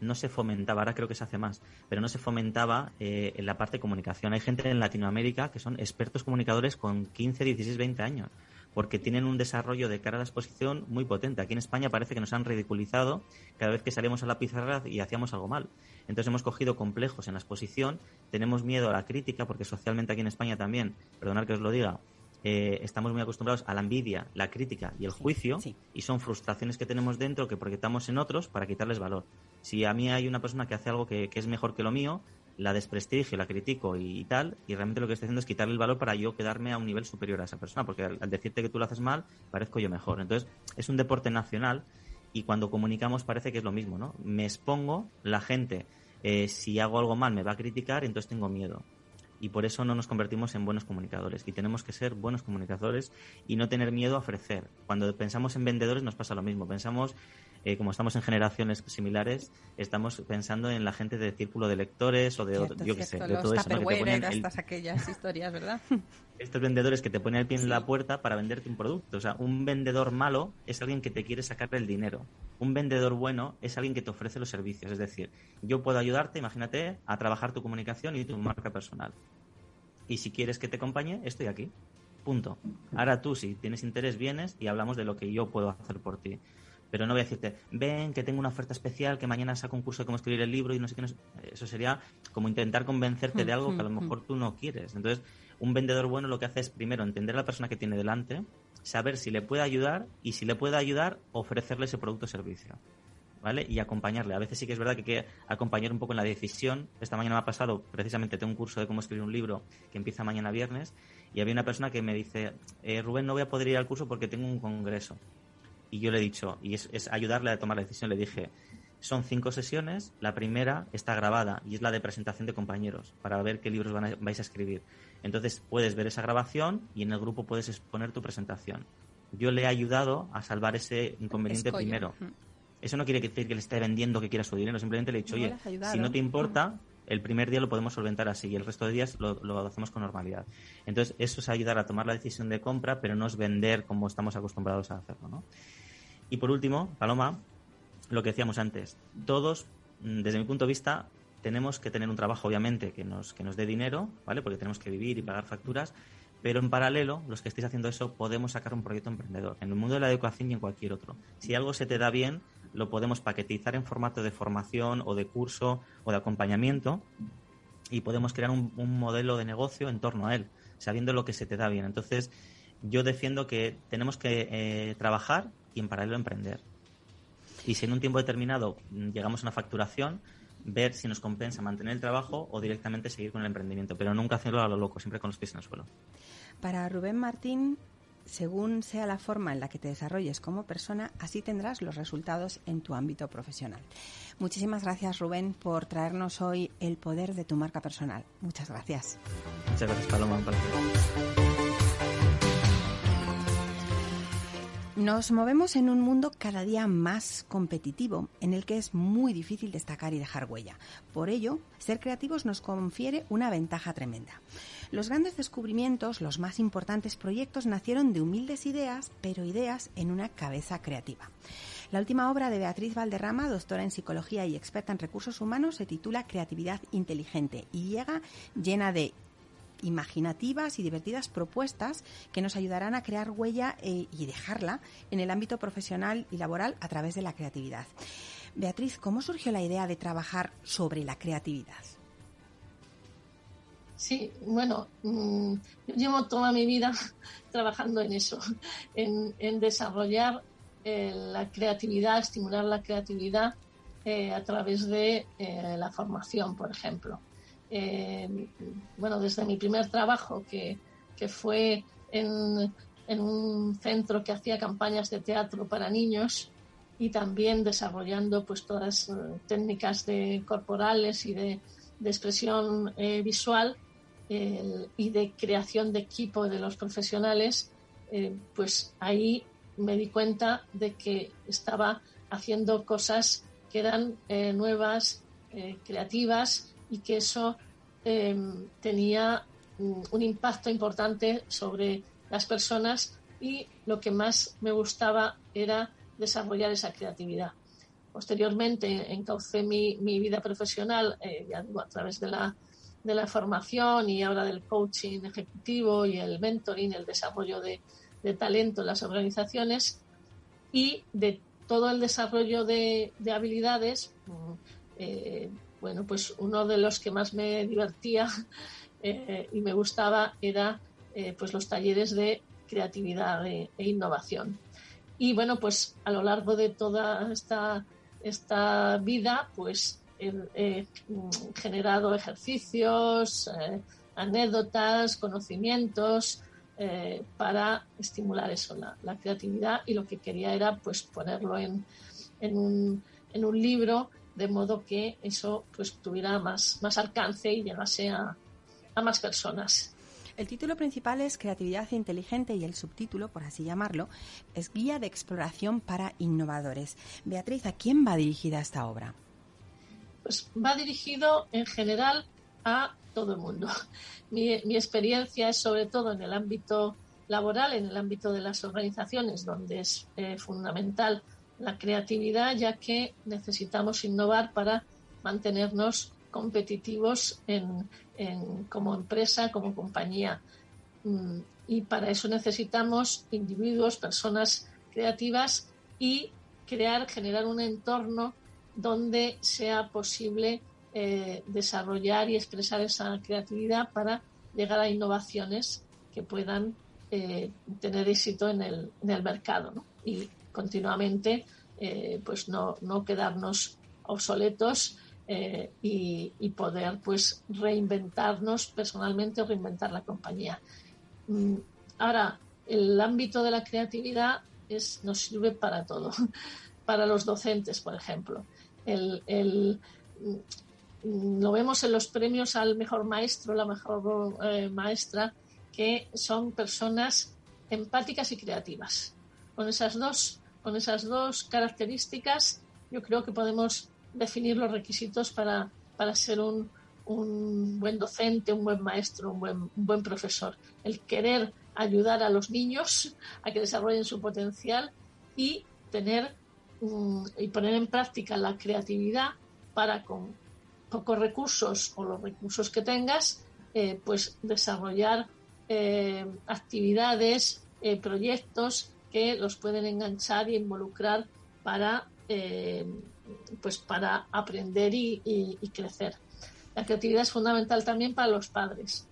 no se fomentaba, ahora creo que se hace más, pero no se fomentaba eh, en la parte de comunicación. Hay gente en Latinoamérica que son expertos comunicadores con 15, 16, 20 años porque tienen un desarrollo de cara a la exposición muy potente. Aquí en España parece que nos han ridiculizado cada vez que salimos a la pizarra y hacíamos algo mal. Entonces hemos cogido complejos en la exposición, tenemos miedo a la crítica, porque socialmente aquí en España también, perdonad que os lo diga, eh, estamos muy acostumbrados a la envidia, la crítica y el juicio, y son frustraciones que tenemos dentro que proyectamos en otros para quitarles valor. Si a mí hay una persona que hace algo que es mejor que lo mío, la desprestigio, la critico y, tal, y realmente lo que estoy haciendo es quitarle el valor para yo quedarme a un nivel superior a esa persona, porque al, decirte que tú lo haces mal, parezco yo mejor. Entonces, es un deporte nacional y cuando comunicamos parece que es lo mismo, ¿no? Me expongo, la gente, eh, si hago algo mal, me va a criticar, entonces tengo miedo. Y por eso no nos convertimos en buenos comunicadores. Y tenemos que ser buenos comunicadores y no tener miedo a ofrecer. Cuando pensamos en vendedores nos pasa lo mismo. Pensamos eh, como estamos en generaciones similares, estamos pensando en la gente de círculo de lectores o de, yo qué sé, de todo eso. ¿no? Que aquellas historias, ¿verdad? Estos vendedores que te ponen el pie en la puerta para venderte un producto. O sea, un vendedor malo es alguien que te quiere sacar el dinero. Un vendedor bueno es alguien que te ofrece los servicios. Es decir, yo puedo ayudarte, imagínate, a trabajar tu comunicación y tu marca personal. Y si quieres que te acompañe, estoy aquí. Punto. Ahora tú, si tienes interés, vienes y hablamos de lo que yo puedo hacer por ti pero no voy a decirte, ven, que tengo una oferta especial, que mañana saco un curso de cómo escribir el libro y no sé qué. Eso sería como intentar convencerte de algo que a lo mejor tú no quieres. Entonces, un vendedor bueno lo que hace es primero entender a la persona que tiene delante, saber si le puede ayudar y si le puede ayudar, ofrecerle ese producto o servicio. ¿Vale? Y acompañarle. A veces sí que es verdad que hay que acompañar un poco en la decisión. Esta mañana me ha pasado, precisamente tengo un curso de cómo escribir un libro que empieza mañana viernes y había una persona que me dice, eh, Rubén, no voy a poder ir al curso porque tengo un congreso y yo le he dicho, y es, ayudarle a tomar la decisión, le dije, son cinco sesiones, la primera está grabada y es la de presentación de compañeros para ver qué libros vais a escribir. Entonces puedes ver esa grabación y en el grupo puedes exponer tu presentación. Yo le he ayudado a salvar ese inconveniente primero. Eso no quiere decir que le esté vendiendo que quiera su dinero, simplemente le he dicho, oye, si no te importa, el primer día lo podemos solventar así y el resto de días lo, lo, hacemos con normalidad. Entonces, eso es ayudar a tomar la decisión de compra, pero no es vender como estamos acostumbrados a hacerlo, ¿no? Y por último, Paloma, lo que decíamos antes, todos, mm, desde mi punto de vista, tenemos que tener un trabajo, obviamente, que nos, que nos dé dinero, ¿vale? Porque tenemos que vivir y pagar facturas, pero en paralelo, los que estéis haciendo eso, podemos sacar un proyecto emprendedor, en el mundo de la educación y en cualquier otro. Si algo se te da bien, lo podemos paquetizar en formato de formación o de curso o de acompañamiento y podemos crear un, modelo de negocio en torno a él, sabiendo lo que se te da bien. Entonces, yo defiendo que tenemos que eh, trabajar y en paralelo emprender. Y si en un tiempo determinado llegamos a una facturación, ver si nos compensa mantener el trabajo o directamente seguir con el emprendimiento, pero nunca hacerlo a lo loco, siempre con los pies en el suelo. Para Rubén Martín, según sea la forma en la que te desarrolles como persona, así tendrás los resultados en tu ámbito profesional. Muchísimas gracias, Rubén, por traernos hoy el poder de tu marca personal. Muchas gracias. Muchas gracias, Paloma. Nos movemos en un mundo cada día más competitivo, en el que es muy difícil destacar y dejar huella. Por ello, ser creativos nos confiere una ventaja tremenda. Los grandes descubrimientos, los más importantes proyectos nacieron de humildes ideas, pero ideas en una cabeza creativa. La última obra de Beatriz Valderrama, doctora en psicología y experta en recursos humanos, se titula Creatividad Inteligente y llega llena de imaginativas y divertidas propuestas que nos ayudarán a crear huella eh, y dejarla en el ámbito profesional y laboral a través de la creatividad. Beatriz, ¿cómo surgió la idea de trabajar sobre la creatividad? Sí, bueno, mm, llevo toda mi vida trabajando en eso, en, desarrollar eh, la creatividad, estimular la creatividad eh, a través de la formación, por ejemplo. Eh, bueno, desde mi primer trabajo, que, fue en, un centro que hacía campañas de teatro para niños y también desarrollando pues todas eh, técnicas de corporales y de, expresión eh, visual y de creación de equipo de los profesionales, pues ahí me di cuenta de que estaba haciendo cosas que eran nuevas, creativas y que eso Em, tenía un impacto importante sobre las personas y lo que más me gustaba era desarrollar esa creatividad. Posteriormente encaucé mi, mi vida profesional eh, a través de la, de la, formación y ahora del coaching ejecutivo y el mentoring, el desarrollo de, de talento en las organizaciones y de todo el desarrollo de, de habilidades. Mm, eh, bueno, pues uno de los que más me divertía eh, y me gustaba era eh, pues los talleres de creatividad e, innovación. Y bueno, pues a lo largo de toda esta, esta vida, pues he, generado ejercicios, eh, anécdotas, conocimientos para estimular eso, la, creatividad y lo que quería era pues ponerlo en, en, un, en un libro de modo que eso pues tuviera más, más alcance y llegase a, a más personas. El título principal es Creatividad Inteligente y el subtítulo, por así llamarlo, es Guía de Exploración para Innovadores. Beatriz, ¿a quién va dirigida esta obra? Pues va dirigido en general a todo el mundo. Mi, mi experiencia es sobre todo en el ámbito laboral, en el ámbito de las organizaciones, donde es eh, fundamental la creatividad, ya que necesitamos innovar para mantenernos competitivos en, como empresa, como compañía. Mm, y para eso necesitamos individuos, personas creativas y crear, generar un entorno donde sea posible eh, desarrollar y expresar esa creatividad para llegar a innovaciones que puedan eh, tener éxito en el, mercado. Continuamente eh, pues no, no, quedarnos obsoletos eh, y, poder pues reinventarnos personalmente o reinventar la compañía. Mm, ahora, el ámbito de la creatividad es, nos sirve para todo, para los docentes, por ejemplo. El, mm, lo vemos en los premios al mejor maestro, la mejor eh, maestra, que son personas empáticas y creativas. Con esas dos con esas dos características, yo creo que podemos definir los requisitos para, para ser un, un, buen docente, un buen maestro, un buen, buen profesor. El querer ayudar a los niños a que desarrollen su potencial y tener y poner en práctica la creatividad para con pocos recursos o los recursos que tengas, eh, pues desarrollar eh, actividades, eh, proyectos que los pueden enganchar y involucrar para, eh, pues para aprender y, crecer. La creatividad es fundamental también para los padres,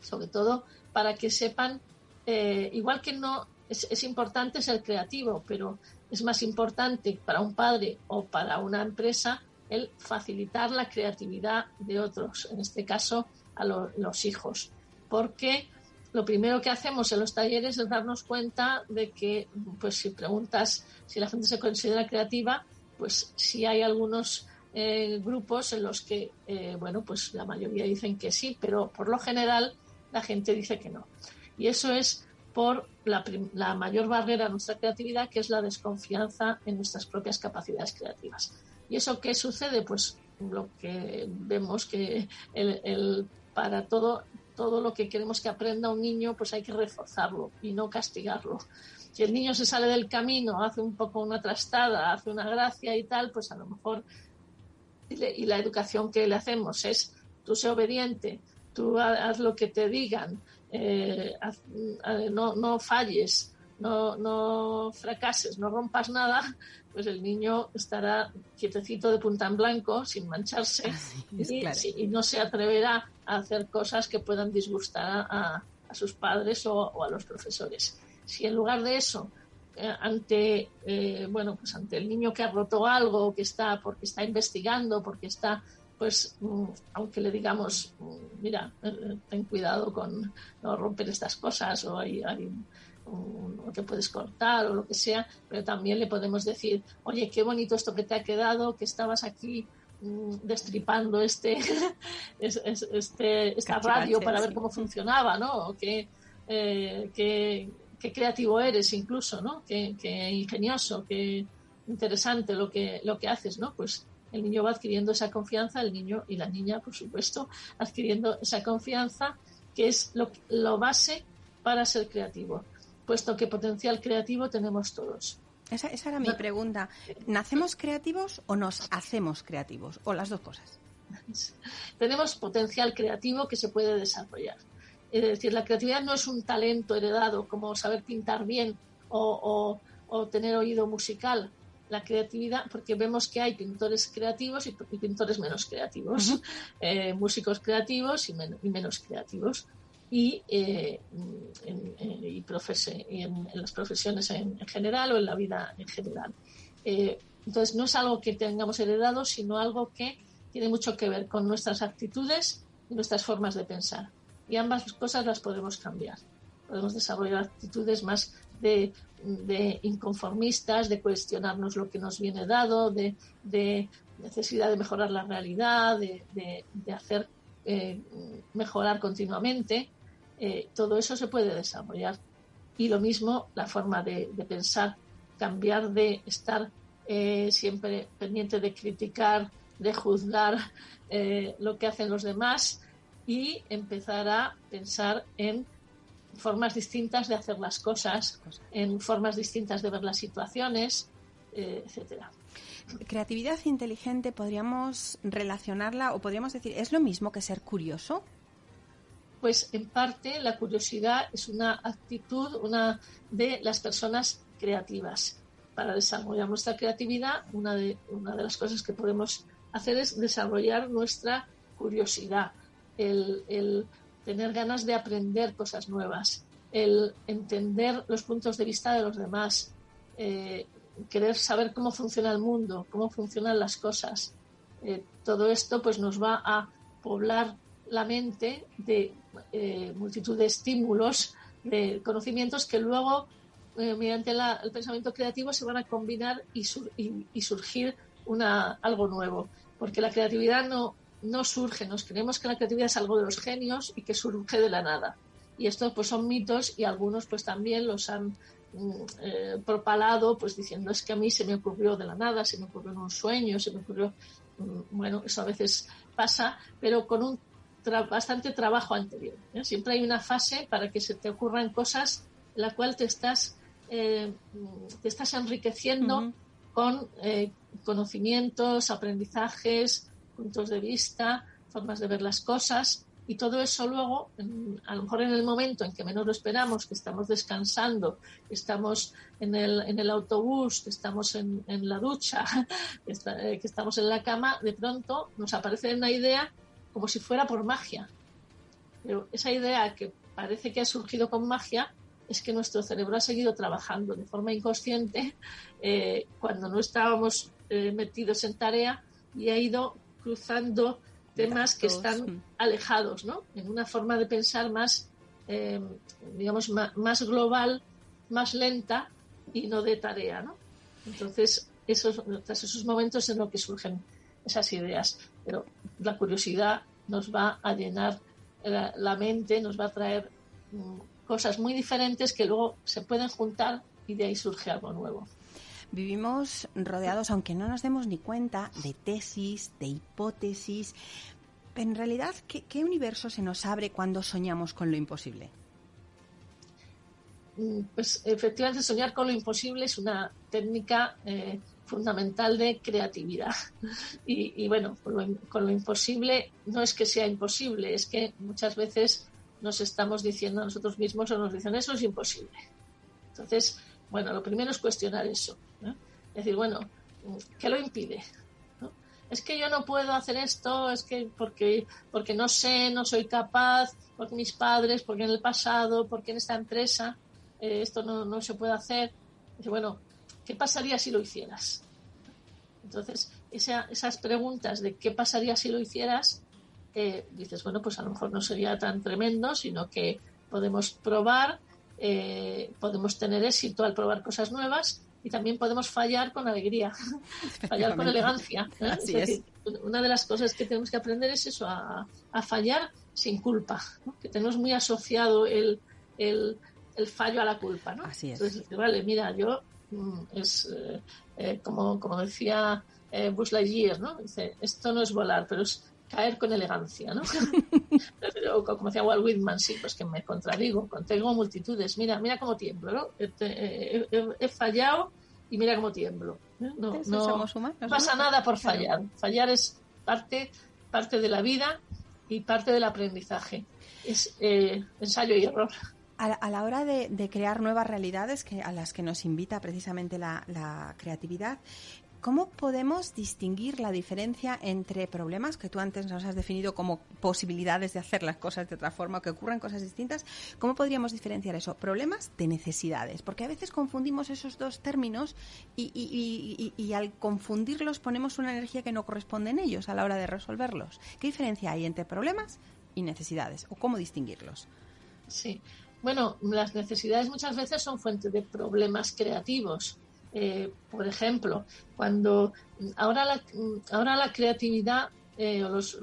sobre todo para que sepan, eh, igual que no es, importante ser creativo, pero es más importante para un padre o para una empresa el facilitar la creatividad de otros, en este caso a los hijos, porque lo primero que hacemos en los talleres es darnos cuenta de que, pues si preguntas si la gente se considera creativa, pues sí hay algunos eh, grupos en los que, eh, bueno, pues la mayoría dicen que sí, pero por lo general la gente dice que no. Y eso es por la, mayor barrera a nuestra creatividad, que es la desconfianza en nuestras propias capacidades creativas. ¿Y eso qué sucede? Pues lo que vemos que el, para todo todo lo que queremos que aprenda un niño, pues hay que reforzarlo y no castigarlo. Si el niño se sale del camino, hace un poco una trastada, hace una gracia y tal, pues a lo mejor, y la educación que le hacemos es, tú sé obediente, tú haz lo que te digan, eh, no, no falles, no, no fracases, no rompas nada, pues el niño estará quietecito de punta en blanco, sin mancharse, y, no se atreverá a hacer cosas que puedan disgustar a, sus padres o, a los profesores. Si en lugar de eso, eh, ante eh, bueno, pues ante el niño que ha roto algo, que está, porque está investigando, porque está pues mm, aunque le digamos, mm, mira, eh, ten cuidado con no romper estas cosas o hay, hay o te puedes cortar o lo que sea, pero también le podemos decir, oye, qué bonito esto que te ha quedado, que estabas aquí destripando este, este esta radio para ver cómo funcionaba, ¿no? O qué, eh, qué, creativo eres incluso, ¿no? Qué, qué, ingenioso, qué interesante lo que, lo que haces, ¿no? Pues el niño va adquiriendo esa confianza, el niño y la niña, por supuesto, adquiriendo esa confianza que es lo, lo base para ser creativo, puesto que potencial creativo tenemos todos. Esa, era mi pregunta. ¿Nacemos creativos o nos hacemos creativos? ¿O las dos cosas? tenemos potencial creativo que se puede desarrollar. Es decir, la creatividad no es un talento heredado como saber pintar bien o, o tener oído musical la creatividad, porque vemos que hay pintores creativos y, pintores menos creativos, eh, músicos creativos y, menos creativos, y, eh, en, las profesiones en, general o en la vida en general. Eh, entonces, no es algo que tengamos heredado, sino algo que tiene mucho que ver con nuestras actitudes y nuestras formas de pensar. Y ambas cosas las podemos cambiar. Podemos desarrollar actitudes más de de inconformistas, de cuestionarnos lo que nos viene dado, de, necesidad de mejorar la realidad, de, hacer eh, mejorar continuamente. Eh, todo eso se puede desarrollar. Y lo mismo la forma de, pensar, cambiar de estar eh, siempre pendiente de criticar, de juzgar lo que hacen los demás y empezar a pensar en formas distintas de hacer las cosas, en formas distintas de ver las situaciones, eh, etcétera. Creatividad inteligente, podríamos relacionarla o podríamos decir, ¿es lo mismo que ser curioso? Pues en parte la curiosidad es una actitud una de las personas creativas. Para desarrollar nuestra creatividad, una de, una de las cosas que podemos hacer es desarrollar nuestra curiosidad, el, el tener ganas de aprender cosas nuevas, el entender los puntos de vista de los demás, eh, querer saber cómo funciona el mundo, cómo funcionan las cosas. Eh, todo esto pues nos va a poblar la mente de eh, multitud de estímulos, de conocimientos que luego, mediante el pensamiento creativo, se van a combinar y, y surgir una, algo nuevo. Porque la creatividad no, no surge, nos creemos que la creatividad es algo de los genios y que surge de la nada. Y estos pues son mitos y algunos pues también los han mm, eh, propalado pues diciendo es que a mí se me ocurrió de la nada, se me ocurrió en un sueño, se me ocurrió, mm, bueno, eso a veces pasa, pero con un bastante trabajo anterior. ¿eh? Siempre hay una fase para que se te ocurran cosas en la cual te estás, eh, te estás enriqueciendo con conocimientos, aprendizajes, puntos de vista, formas de ver las cosas y todo eso luego, a lo mejor en el momento en que menos lo esperamos, que estamos descansando, que estamos en el, en el autobús, que estamos en, en la ducha, eh, que, estamos en la cama, de pronto nos aparece una idea como si fuera por magia. Pero esa idea que parece que ha surgido con magia es que nuestro cerebro ha seguido trabajando de forma inconsciente eh, cuando no estábamos eh, metidos en tarea y ha ido cruzando temas que están alejados, ¿no? En una forma de pensar más, eh, digamos, más, global, más lenta y no de tarea, ¿no? Entonces, esos, esos momentos en los que surgen esas ideas. Pero la curiosidad nos va a llenar la, mente, nos va a traer mm, cosas muy diferentes que luego se pueden juntar y de ahí surge algo nuevo. Vivimos rodeados, aunque no nos demos ni cuenta, de tesis, de hipótesis. En realidad, ¿qué, universo se nos abre cuando soñamos con lo imposible? Mm, pues efectivamente soñar con lo imposible es una técnica eh, fundamental de creatividad. Y, bueno, con lo, imposible no es que sea imposible, es que muchas veces nos estamos diciendo a nosotros mismos o nos dicen eso es imposible. Entonces, bueno, lo primero es cuestionar eso. Es decir, bueno, ¿qué lo impide? Es que yo no puedo hacer esto, es que porque, porque no sé, no soy capaz, porque mis padres, porque en el pasado, porque en esta empresa eh, esto no, no, se puede hacer. Bueno, ¿qué pasaría si lo hicieras? Entonces, esas preguntas de qué pasaría si lo hicieras, eh, dices, bueno, pues a lo mejor no sería tan tremendo, sino que podemos probar, eh, podemos tener éxito al probar cosas nuevas y también podemos fallar con alegría, fallar con elegancia. ¿eh? una de las cosas que tenemos que aprender es eso, a, fallar sin culpa, que tenemos muy asociado el, el, fallo a la culpa. ¿no? Así es. Entonces, vale, mira, yo mm, es como, como decía eh, Buzz Lightyear, ¿no? Dice, esto no es volar, pero es caer con elegancia, ¿no? o como decía Walt Whitman, sí, pues que me contradigo, tengo multitudes, mira, mira cómo tiemblo, ¿no? He, fallado y mira cómo tiemblo. ¿eh? No, no, pasa nada por fallar. Fallar es parte, parte de la vida y parte del aprendizaje. Es eh, ensayo y error. A, la hora de, crear nuevas realidades que, a las que nos invita precisamente la, creatividad, ¿Cómo podemos distinguir la diferencia entre problemas que tú antes nos has definido como posibilidades de hacer las cosas de otra forma o que ocurran cosas distintas? ¿Cómo podríamos diferenciar eso? Problemas de necesidades, porque a veces confundimos esos dos términos y, al confundirlos ponemos una energía que no corresponde en ellos a la hora de resolverlos. ¿Qué diferencia hay entre problemas y necesidades o cómo distinguirlos? Sí, bueno, las necesidades muchas veces son fuente de problemas creativos. Eh, por ejemplo, cuando ahora la, ahora la creatividad eh, o los,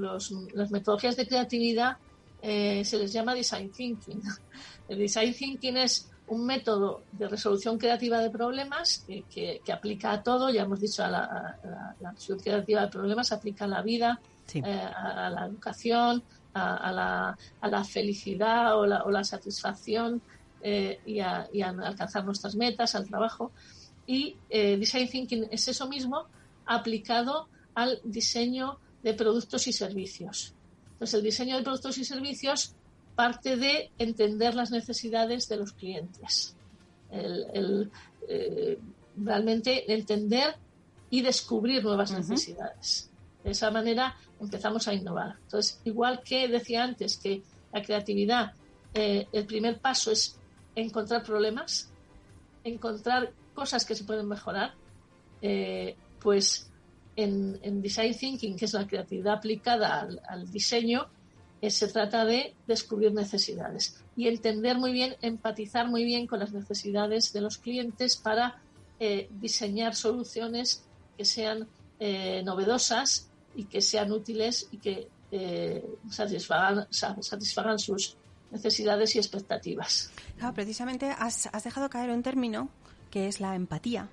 las metodologías de creatividad eh, se les llama design thinking. El design thinking es un método de resolución creativa de problemas que, aplica a todo, ya hemos dicho, a la, resolución creativa de problemas, aplica a la vida, a, la educación, a, la, felicidad o la, satisfacción y, a, alcanzar nuestras metas, al trabajo. Y eh, Design Thinking es eso mismo aplicado al diseño de productos y servicios. Entonces, el diseño de productos y servicios parte de entender las necesidades de los clientes. El, eh, realmente entender y descubrir nuevas necesidades. De esa manera empezamos a innovar. Entonces, igual que decía antes que la creatividad, eh, el primer paso es encontrar problemas, encontrar cosas que se pueden mejorar, eh, pues en, Design Thinking, que es la creatividad aplicada al, diseño, eh, se trata de descubrir necesidades y entender muy bien, empatizar muy bien con las necesidades de los clientes para eh, diseñar soluciones que sean novedosas y que sean útiles y que satisfagan, satisfagan sus necesidades y expectativas. Claro, precisamente has, has dejado caer un término que es la empatía,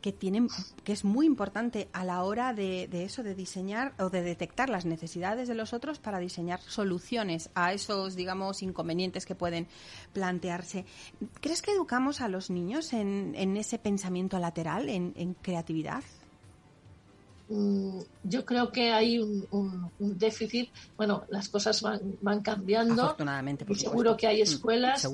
que tiene que es muy importante a la hora de, eso de diseñar o de detectar las necesidades de los otros para diseñar soluciones a esos digamos inconvenientes que pueden plantearse. Crees que educamos a los niños en, ese pensamiento lateral en, creatividad yo creo que hay un, déficit. Bueno, las cosas van, cambiando. Afortunadamente, por seguro que hay mm, escuelas.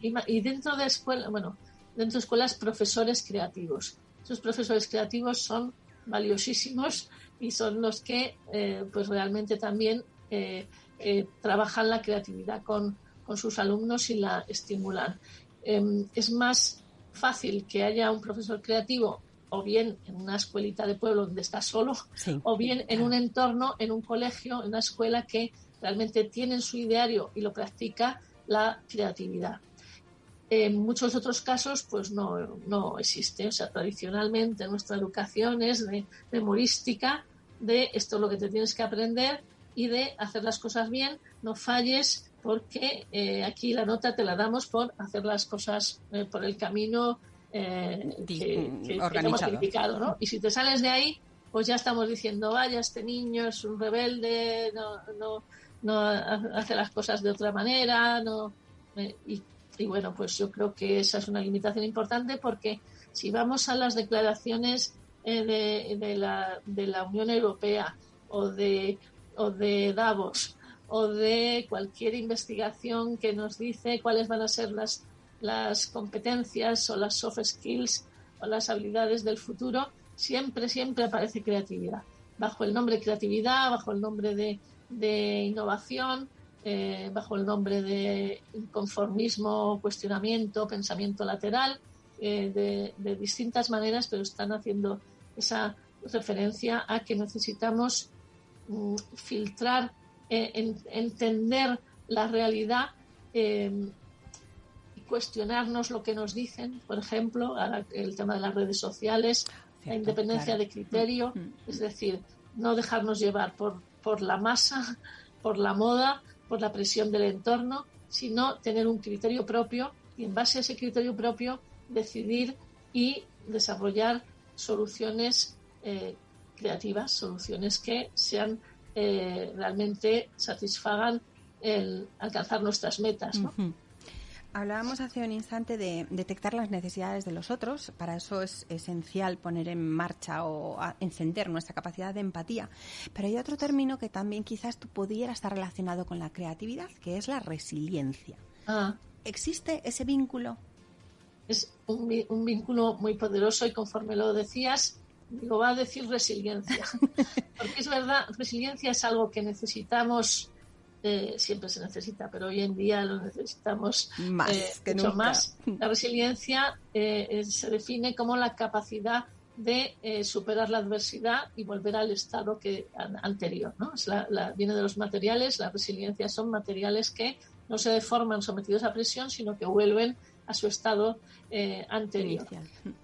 y, y, dentro de escuelas, bueno, dentro de escuelas profesores creativos. Esos profesores creativos son valiosísimos y son los que eh, pues realmente también eh, eh, trabajan la creatividad con, sus alumnos y la estimulan. Em, es más fácil que haya un profesor creativo o bien en una escuelita de pueblo donde está solo, o bien en un entorno, en un colegio, en una escuela que realmente tiene en su ideario y lo practica la creatividad. En muchos otros casos, pues no, no existe. O sea, tradicionalmente nuestra educación es de memorística, de esto es lo que te tienes que aprender y de hacer las cosas bien, no falles, porque eh, aquí la nota te la damos por hacer las cosas eh, por el camino eh, que, que, hemos criticado, ¿no? Y si te sales de ahí, pues ya estamos diciendo, vaya, este niño es un rebelde, no, no, no hace las cosas de otra manera, no. y y bueno, pues yo creo que esa es una limitación importante porque si vamos a las declaraciones eh, de, la, de la Unión Europea o de, o de Davos o de cualquier investigación que nos dice cuáles van a ser las, las competencias o las soft skills o las habilidades del futuro, siempre, siempre aparece creatividad. Bajo el nombre creatividad, bajo el nombre de, de innovación, eh, bajo el nombre de inconformismo, cuestionamiento, pensamiento lateral, eh, de, distintas maneras, pero están haciendo esa referencia a que necesitamos mm, filtrar, eh, entender la realidad cuestionarnos lo que nos dicen, por ejemplo, el tema de las redes sociales, la independencia de criterio, mm, mm. es decir, no dejarnos llevar por, por la masa, por la moda, por la presión del entorno, sino tener un criterio propio y en base a ese criterio propio decidir y desarrollar soluciones eh, creativas, soluciones que sean eh, realmente satisfagan el alcanzar nuestras metas. Hablábamos hace un instante de detectar las necesidades de los otros. Para eso es esencial poner en marcha o encender nuestra capacidad de empatía. Pero hay otro término que también quizás tú pudiera estar relacionado con la creatividad, que es la resiliencia. Ah. ¿Existe ese vínculo? Es un, un, vínculo muy poderoso y conforme lo decías, digo, va a decir resiliencia. Porque es verdad, resiliencia es algo que necesitamos eh, siempre se necesita, pero hoy en día lo necesitamos más eh, mucho más. La resiliencia eh, se define como la capacidad de superar la adversidad y volver al estado que anterior. ¿no? viene de los materiales, la resiliencia son materiales que no se deforman sometidos a presión, sino que vuelven a su estado anterior.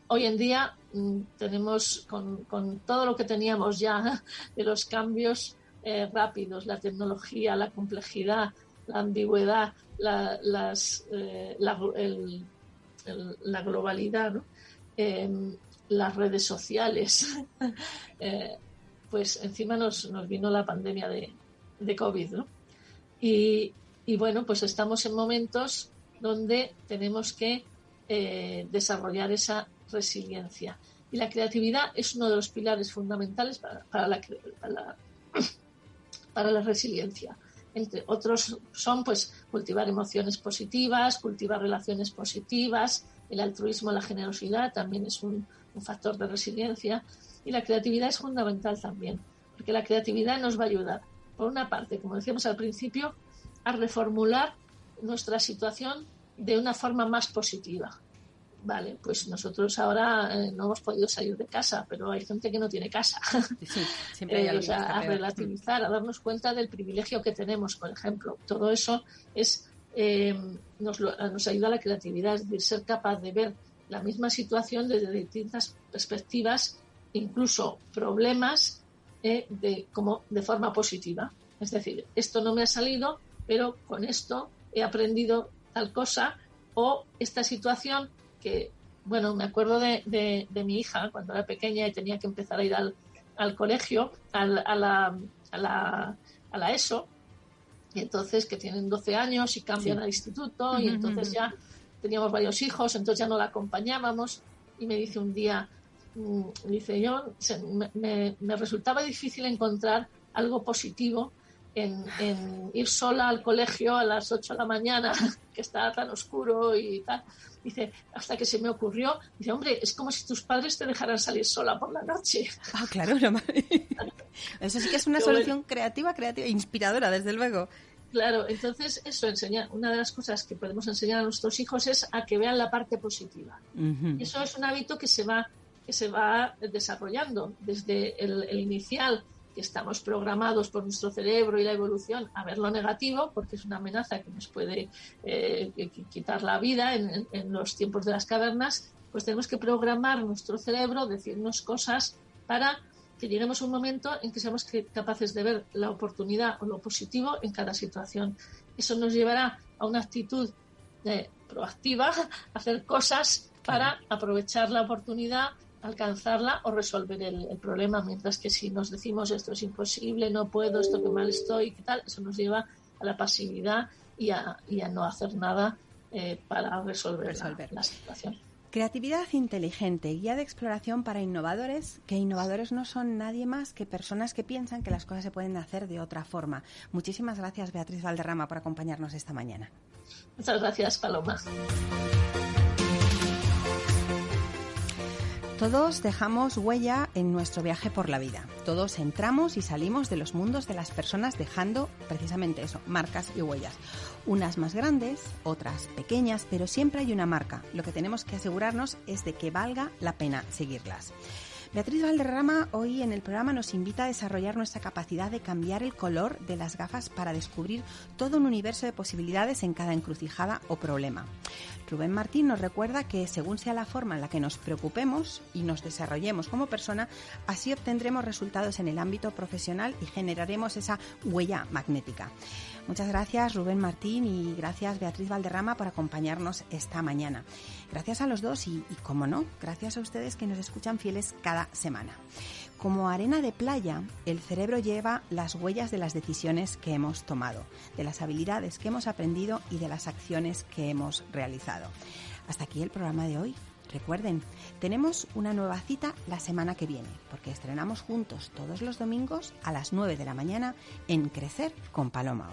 Hoy en día mm, tenemos con, con todo lo que teníamos ya de los cambios eh, rápidos, la tecnología, la complejidad, la ambigüedad, la, eh, la, globalidad, em, las redes sociales. Eh, pues encima nos, nos, vino la pandemia de, de COVID. ¿no? Y, y, bueno, pues estamos en momentos donde tenemos que desarrollar esa resiliencia. Y la creatividad es uno de los pilares fundamentales para, para la, para la para la resiliencia. Entre otros son pues cultivar emociones positivas, cultivar relaciones positivas, el altruismo, la generosidad también es un, factor de resiliencia y la creatividad es fundamental también, porque la creatividad nos va a ayudar, por una parte, como decíamos al principio, a reformular nuestra situación de una forma más positiva. Vale, pues nosotros ahora eh, no hemos podido salir de casa, pero hay gente que no tiene casa. siempre eh, a relativizar, a darnos cuenta del privilegio que tenemos, por ejemplo. Todo eso es eh, nos, nos ayuda a la creatividad, es decir, ser capaz de ver la misma situación desde distintas perspectivas, incluso problemas de, como de forma positiva. Es decir, esto no me ha salido, pero con esto he aprendido tal cosa o esta situación que, bueno, me acuerdo de, de, mi hija cuando era pequeña y tenía que empezar a ir al, al colegio, al, a, la, a, la, a la ESO, y entonces que tienen 12 años y cambian al instituto, y entonces ya teníamos varios hijos, entonces ya no la acompañábamos, y me dice un día, mm, dice yo, me, me, resultaba difícil encontrar algo positivo en, en, ir sola al colegio a las 8 de la mañana, que estaba tan oscuro y tal. Dice, hasta que se me ocurrió, dice, hombre, es como si tus padres te dejaran salir sola por la noche. Ah, claro, no, eso sí que es una solución creativa, creativa, inspiradora, desde luego. Claro, entonces eso enseña, una de las cosas que podemos enseñar a nuestros hijos es a que vean la parte positiva. Eso es un hábito que se va, que se va desarrollando desde el inicial que estamos programados por nuestro cerebro y la evolución a ver lo negativo, porque es una amenaza que nos puede eh, quitar la vida en, los tiempos de las cavernas, pues tenemos que programar nuestro cerebro, decirnos cosas para que lleguemos a un momento en que seamos capaces de ver la oportunidad o lo positivo en cada situación. Eso nos llevará a una actitud eh, proactiva, a hacer cosas para aprovechar la oportunidad alcanzarla o resolver el, problema, mientras que si nos decimos esto es imposible, no puedo, esto que mal estoy, ¿qué tal? Eso nos lleva a la pasividad y a, no hacer nada eh, para resolver, La, situación. Creatividad inteligente, guía de exploración para innovadores, que innovadores no son nadie más que personas que piensan que las cosas se pueden hacer de otra forma. Muchísimas gracias, Beatriz Valderrama, por acompañarnos esta mañana. Muchas gracias, Paloma. Todos dejamos huella en nuestro viaje por la vida. Todos entramos y salimos de los mundos de las personas dejando precisamente eso, marcas y huellas. Unas más grandes, otras pequeñas, pero siempre hay una marca. Lo que tenemos que asegurarnos es de que valga la pena seguirlas. Beatriz Valderrama hoy en el programa nos invita a desarrollar nuestra capacidad de cambiar el color de las gafas para descubrir todo un universo de posibilidades en cada encrucijada o problema. Rubén Martín nos recuerda que según sea la forma en la que nos preocupemos y nos desarrollemos como persona, así obtendremos resultados en el ámbito profesional y generaremos esa huella magnética. Muchas gracias Rubén Martín y gracias Beatriz Valderrama por acompañarnos esta mañana. Gracias a los dos y, y como no, gracias a ustedes que nos escuchan fieles cada semana. Como arena de playa, el cerebro lleva las huellas de las decisiones que hemos tomado, de las habilidades que hemos aprendido y de las acciones que hemos realizado. Hasta aquí el programa de hoy. Recuerden, tenemos una nueva cita la semana que viene, porque estrenamos juntos todos los domingos a las 9 de la mañana en Crecer con Paloma.